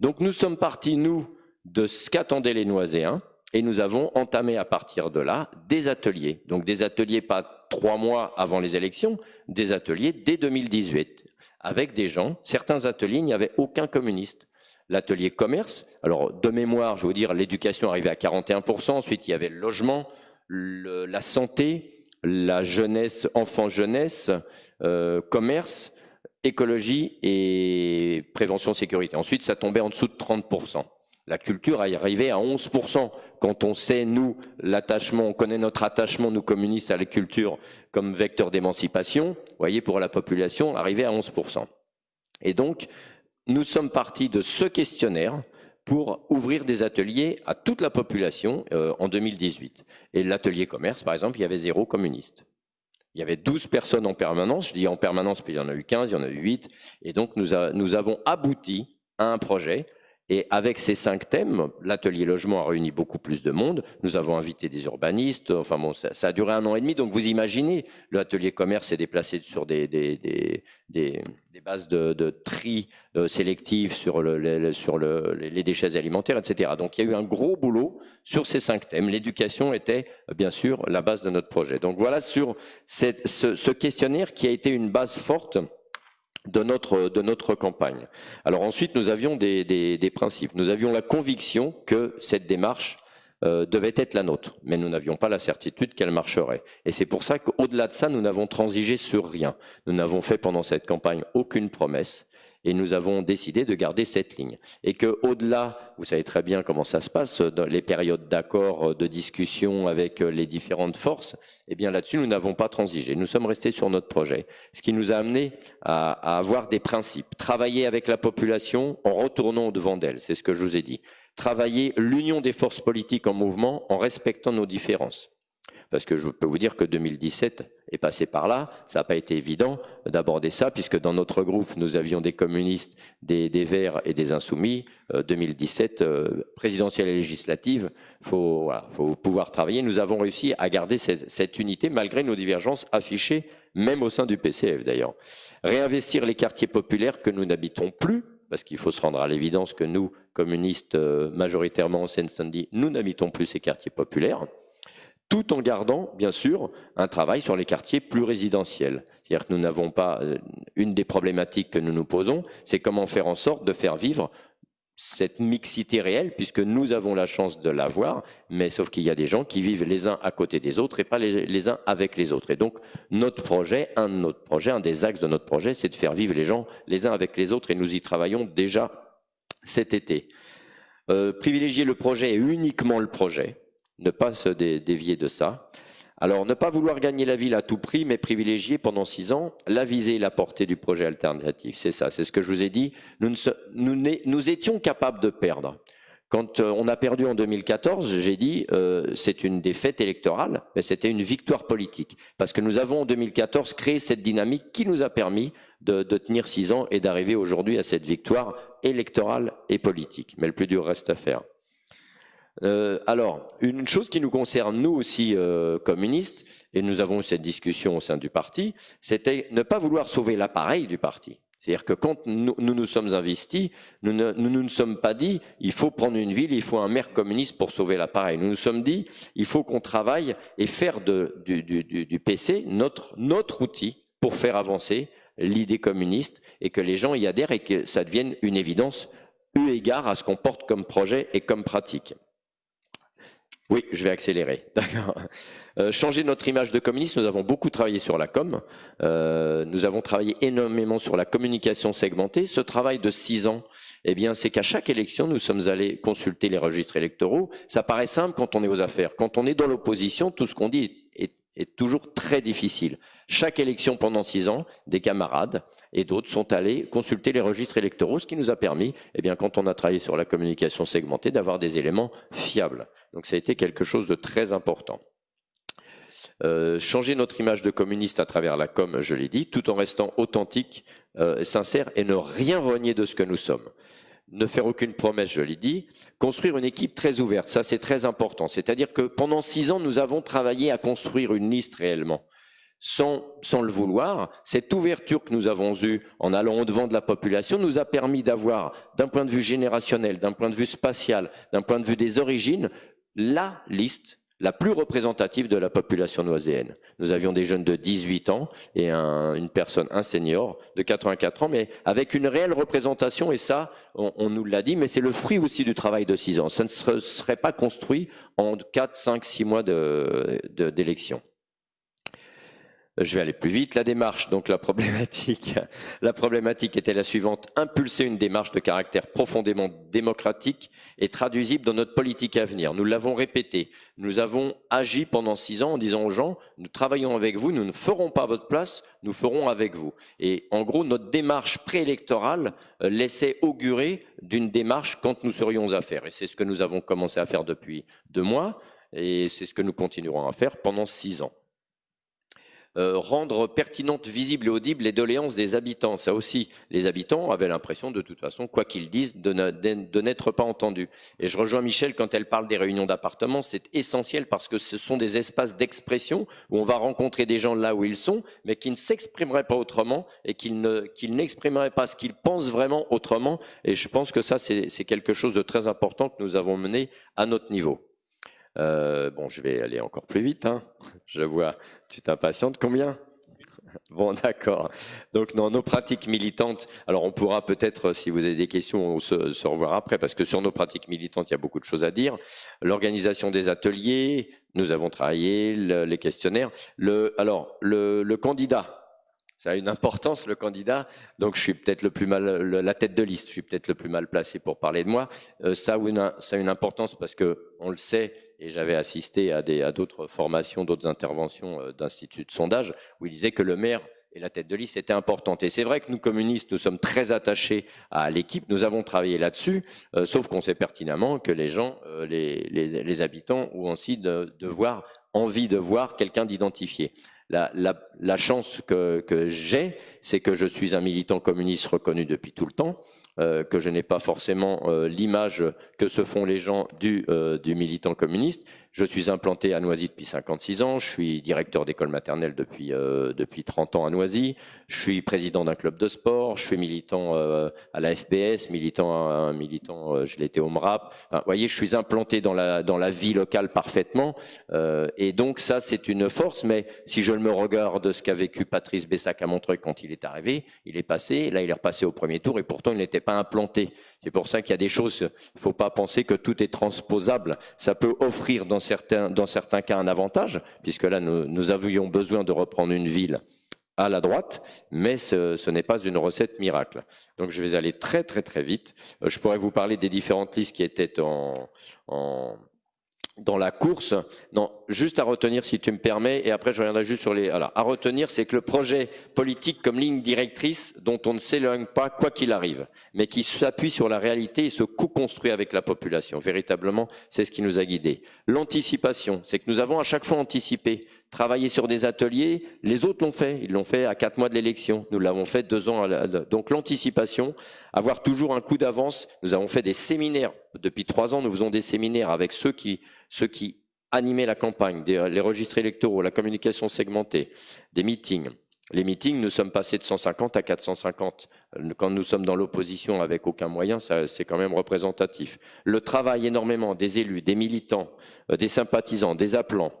Donc nous sommes partis, nous, de ce qu'attendaient les Noiséens, et nous avons entamé à partir de là des ateliers. Donc des ateliers pas trois mois avant les élections, des ateliers dès 2018, avec des gens. Certains ateliers, il n'y avait aucun communiste. L'atelier commerce, alors de mémoire, je veux dire, l'éducation arrivait à 41%, ensuite il y avait le logement, la santé, la jeunesse, enfant-jeunesse, euh, commerce, écologie et prévention sécurité. Ensuite, ça tombait en dessous de 30%. La culture est arrivée à 11%. Quand on sait, nous, l'attachement, on connaît notre attachement, nous communistes, à la culture comme vecteur d'émancipation, voyez, pour la population, arrivé à 11%. Et donc, nous sommes partis de ce questionnaire pour ouvrir des ateliers à toute la population euh, en 2018. Et l'atelier commerce, par exemple, il y avait zéro communiste. Il y avait 12 personnes en permanence, je dis en permanence, puis il y en a eu 15, il y en a eu 8, et donc nous avons abouti à un projet et avec ces cinq thèmes, l'atelier logement a réuni beaucoup plus de monde. Nous avons invité des urbanistes. Enfin bon, ça, a duré un an et demi. Donc vous imaginez, l'atelier commerce s'est déplacé sur des, des, des, des, bases de, de tri euh, sélectif sur, le, sur le, les déchets alimentaires, etc. Donc il y a eu un gros boulot sur ces cinq thèmes. L'éducation était bien sûr la base de notre projet. Donc voilà sur cette, ce, ce questionnaire qui a été une base forte de notre, campagne. Alors ensuite, nous avions des, des, principes. Nous avions la conviction que cette démarche euh, devait être la nôtre, mais nous n'avions pas la certitude qu'elle marcherait. Et c'est pour ça qu'au-delà de ça, nous n'avons transigé sur rien. Nous n'avons fait pendant cette campagne aucune promesse et nous avons décidé de garder cette ligne. Et que au-delà, vous savez très bien comment ça se passe dans les périodes d'accord, de discussion avec les différentes forces, eh bien là-dessus nous n'avons pas transigé. Nous sommes restés sur notre projet, ce qui nous a amené à, à avoir des principes, travailler avec la population en retournant au devant d'elle. C'est ce que je vous ai dit. Travailler l'union des forces politiques en mouvement en respectant nos différences parce que je peux vous dire que 2017 est passé par là. Ça n'a pas été évident d'aborder ça, puisque dans notre groupe, nous avions des communistes, des, Verts et des Insoumis. 2017, euh, euh, présidentielle et législative, il faut, pouvoir travailler. Nous avons réussi à garder cette, cette unité, malgré nos divergences affichées, même au sein du PCF d'ailleurs. Réinvestir les quartiers populaires que nous n'habitons plus, parce qu'il faut se rendre à l'évidence que nous, communistes euh, majoritairement en Seine-Saint-Denis, nous n'habitons plus ces quartiers populaires tout en gardant, bien sûr, un travail sur les quartiers plus résidentiels. C'est-à-dire que nous n'avons pas, euh, une des problématiques que nous nous posons, c'est comment faire en sorte de faire vivre cette mixité réelle, puisque nous avons la chance de l'avoir, mais sauf qu'il y a des gens qui vivent les uns à côté des autres et pas les, uns avec les autres. Et donc, notre projet, un de notre projet, un des axes de notre projet, c'est de faire vivre les gens les uns avec les autres, et nous y travaillons déjà cet été. Euh, privilégier le projet et uniquement le projet, ne pas se dévier de ça. Alors, ne pas vouloir gagner la ville à tout prix, mais privilégier pendant six ans la visée et la portée du projet alternatif. C'est ça, c'est ce que je vous ai dit. Nous, étions capables de perdre. Quand euh, on a perdu en 2014, j'ai dit euh, c'est une défaite électorale, mais c'était une victoire politique. Parce que nous avons en 2014 créé cette dynamique qui nous a permis de tenir six ans et d'arriver aujourd'hui à cette victoire électorale et politique. Mais le plus dur reste à faire. Euh, alors, une chose qui nous concerne, nous aussi, euh, communistes, et nous avons eu cette discussion au sein du parti, c'était ne pas vouloir sauver l'appareil du parti. C'est-à-dire que quand nous, nous, sommes investis, nous ne nous, nous, sommes pas dit il faut prendre une ville, il faut un maire communiste pour sauver l'appareil. Nous nous sommes dit il faut qu'on travaille et faire du, du, PC notre, notre outil pour faire avancer l'idée communiste et que les gens y adhèrent et que ça devienne une évidence eu égard à ce qu'on porte comme projet et comme pratique. Oui, je vais accélérer. D'accord. Euh, changer notre image de communiste, nous avons beaucoup travaillé sur la com. Euh, nous avons travaillé énormément sur la communication segmentée. Ce travail de six ans, eh bien, c'est qu'à chaque élection, nous sommes allés consulter les registres électoraux. Ça paraît simple quand on est aux affaires. Quand on est dans l'opposition, tout ce qu'on dit est toujours très difficile. Chaque élection pendant six ans, des camarades et d'autres sont allés consulter les registres électoraux, ce qui nous a permis, eh bien, quand on a travaillé sur la communication segmentée, d'avoir des éléments fiables. Donc ça a été quelque chose de très important. Euh, changer notre image de communiste à travers la com, je l'ai dit, tout en restant authentique, euh, sincère et ne rien renier de ce que nous sommes ne faire aucune promesse, je l'ai dit, construire une équipe très ouverte, ça c'est très important. C'est-à-dire que pendant six ans, nous avons travaillé à construire une liste réellement. Sans, sans le vouloir, cette ouverture que nous avons eue en allant au-devant de la population nous a permis d'avoir, d'un point de vue générationnel, d'un point de vue spatial, d'un point de vue des origines, la liste la plus représentative de la population noiséenne. Nous avions des jeunes de 18 ans et une personne, un senior de 84 ans, mais avec une réelle représentation, et ça, on, nous l'a dit, mais c'est le fruit aussi du travail de 6 ans. Ça ne serait pas construit en 4, 5, 6 mois d'élection. Je vais aller plus vite. La démarche, donc la problématique, la problématique était la suivante impulser une démarche de caractère profondément démocratique et traduisible dans notre politique à venir. Nous l'avons répété. Nous avons agi pendant six ans en disant aux gens nous travaillons avec vous, nous ne ferons pas votre place, nous ferons avec vous. Et en gros, notre démarche préélectorale euh, laissait augurer d'une démarche quand nous serions à faire. Et c'est ce que nous avons commencé à faire depuis deux mois, et c'est ce que nous continuerons à faire pendant six ans. Euh, rendre pertinente, visible et audible les doléances des habitants. Ça aussi, les habitants avaient l'impression, de toute façon, quoi qu'ils disent, de n'être pas entendus. Et je rejoins Michel quand elle parle des réunions d'appartements, c'est essentiel parce que ce sont des espaces d'expression où on va rencontrer des gens là où ils sont, mais qui ne s'exprimeraient pas autrement et qui n'exprimeraient pas ce qu'ils pensent vraiment autrement. Et je pense que ça, c'est quelque chose de très important que nous avons mené à notre niveau. Euh, bon, je vais aller encore plus vite. Hein. Je vois, tu t'impatientes. Combien? Bon, d'accord. Donc, dans nos pratiques militantes, alors on pourra peut-être, si vous avez des questions, se, se, revoir après, parce que sur nos pratiques militantes, il y a beaucoup de choses à dire. L'organisation des ateliers, nous avons travaillé, le, les questionnaires. Le, alors, le, le candidat, ça a une importance, le candidat. Donc, je suis peut-être le plus mal, la tête de liste, je suis peut-être le plus mal placé pour parler de moi. Euh, ça, a une, ça a une importance parce que on le sait, et j'avais assisté à d'autres formations, d'autres interventions euh, d'instituts de sondage, où il disait que le maire et la tête de liste était importante. Et c'est vrai que nous, communistes, nous sommes très attachés à l'équipe, nous avons travaillé là-dessus, euh, sauf qu'on sait pertinemment que les gens, euh, les, les, les, habitants ont aussi de, de voir, envie de voir quelqu'un d'identifié. La, la, la, chance que, que j'ai, c'est que je suis un militant communiste reconnu depuis tout le temps, euh, que je n'ai pas forcément euh, l'image que se font les gens du, euh, du militant communiste. Je suis implanté à Noisy depuis 56 ans, je suis directeur d'école maternelle depuis, depuis 30 ans à Noisy, je suis président d'un club de sport, je suis militant à la FPS, militant, militant, je l'étais au MRAP. Vous voyez, je suis implanté dans la, dans la vie locale parfaitement, et donc ça c'est une force, mais si je me regarde ce qu'a vécu Patrice Bessac à Montreuil quand il est arrivé, il est passé, là il est repassé au premier tour, et pourtant il n'était pas implanté. C'est pour ça qu'il y a des choses, il ne faut pas penser que tout est transposable. Ça peut offrir dans certains, dans certains cas un avantage, puisque là, nous, avions besoin de reprendre une ville à la droite, mais ce, n'est pas une recette miracle. Donc je vais aller très très très vite. Je pourrais vous parler des différentes listes qui étaient en, en dans la course. Non, juste à retenir, si tu me permets, et après je reviendrai juste sur les... Alors, à retenir, c'est que le projet politique comme ligne directrice, dont on ne s'éloigne pas quoi qu'il arrive, mais qui s'appuie sur la réalité et se co-construit avec la population. Véritablement, c'est ce qui nous a guidés. L'anticipation, c'est que nous avons à chaque fois anticipé travailler sur des ateliers, les autres l'ont fait. Ils l'ont fait à quatre mois de l'élection. Nous l'avons fait deux ans. La... Donc l'anticipation, avoir toujours un coup d'avance. Nous avons fait des séminaires. Depuis trois ans, nous faisons des séminaires avec ceux qui, ceux qui animaient la campagne, des, les registres électoraux, la communication segmentée, des meetings. Les meetings, nous sommes passés de 150 à 450. Quand nous sommes dans l'opposition avec aucun moyen, c'est quand même représentatif. Le travail énormément des élus, des militants, des sympathisants, des appelants,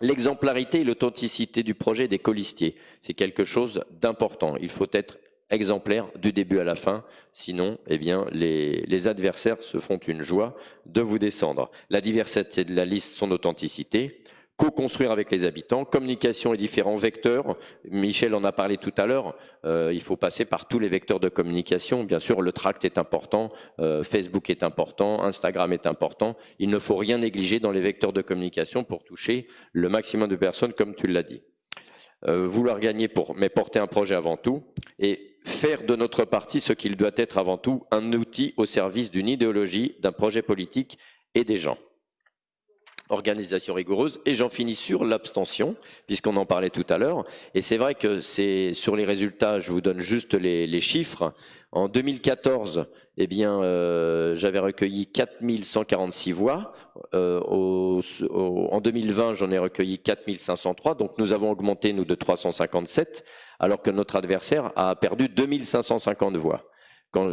L'exemplarité et l'authenticité du projet des colistiers, c'est quelque chose d'important. Il faut être exemplaire du début à la fin, sinon eh bien, les, les, adversaires se font une joie de vous descendre. La diversité de la liste, son authenticité, co-construire avec les habitants, communication et différents vecteurs. Michel en a parlé tout à l'heure. Euh, il faut passer par tous les vecteurs de communication. Bien sûr, le tract est important, euh, Facebook est important, Instagram est important. Il ne faut rien négliger dans les vecteurs de communication pour toucher le maximum de personnes, comme tu l'as dit. Euh, vouloir gagner pour, mais porter un projet avant tout et faire de notre parti ce qu'il doit être avant tout, un outil au service d'une idéologie, d'un projet politique et des gens organisation rigoureuse. Et j'en finis sur l'abstention, puisqu'on en parlait tout à l'heure. Et c'est vrai que c'est sur les résultats, je vous donne juste les, les chiffres. En 2014, eh bien, euh, j'avais recueilli 4146 voix. Euh, au, au, en 2020, j'en ai recueilli 4503. Donc nous avons augmenté, nous, de 357, alors que notre adversaire a perdu 2550 voix.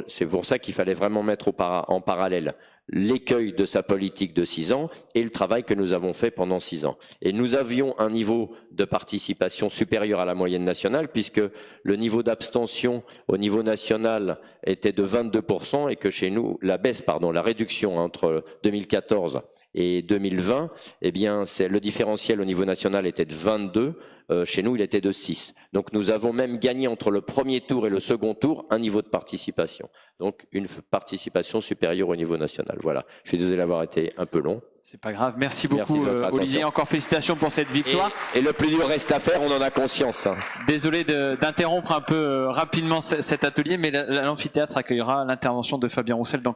C'est pour ça qu'il fallait vraiment mettre en parallèle l'écueil de sa politique de six ans et le travail que nous avons fait pendant six ans. Et nous avions un niveau de participation supérieur à la moyenne nationale puisque le niveau d'abstention au niveau national était de 22% et que chez nous, la baisse, pardon, la réduction entre 2014 et 2020, eh bien, le différentiel au niveau national était de 22. Euh, chez nous, il était de 6. Donc, nous avons même gagné entre le premier tour et le second tour un niveau de participation. Donc, une participation supérieure au niveau national. Voilà. Je suis désolé d'avoir été un peu long. C'est pas grave. Merci beaucoup, Merci euh, Olivier. Encore félicitations pour cette victoire. Et, et, le plus dur reste à faire, on en a conscience. Hein. Désolé d'interrompre un peu euh, rapidement cet atelier, mais l'amphithéâtre accueillera l'intervention de Fabien Roussel dans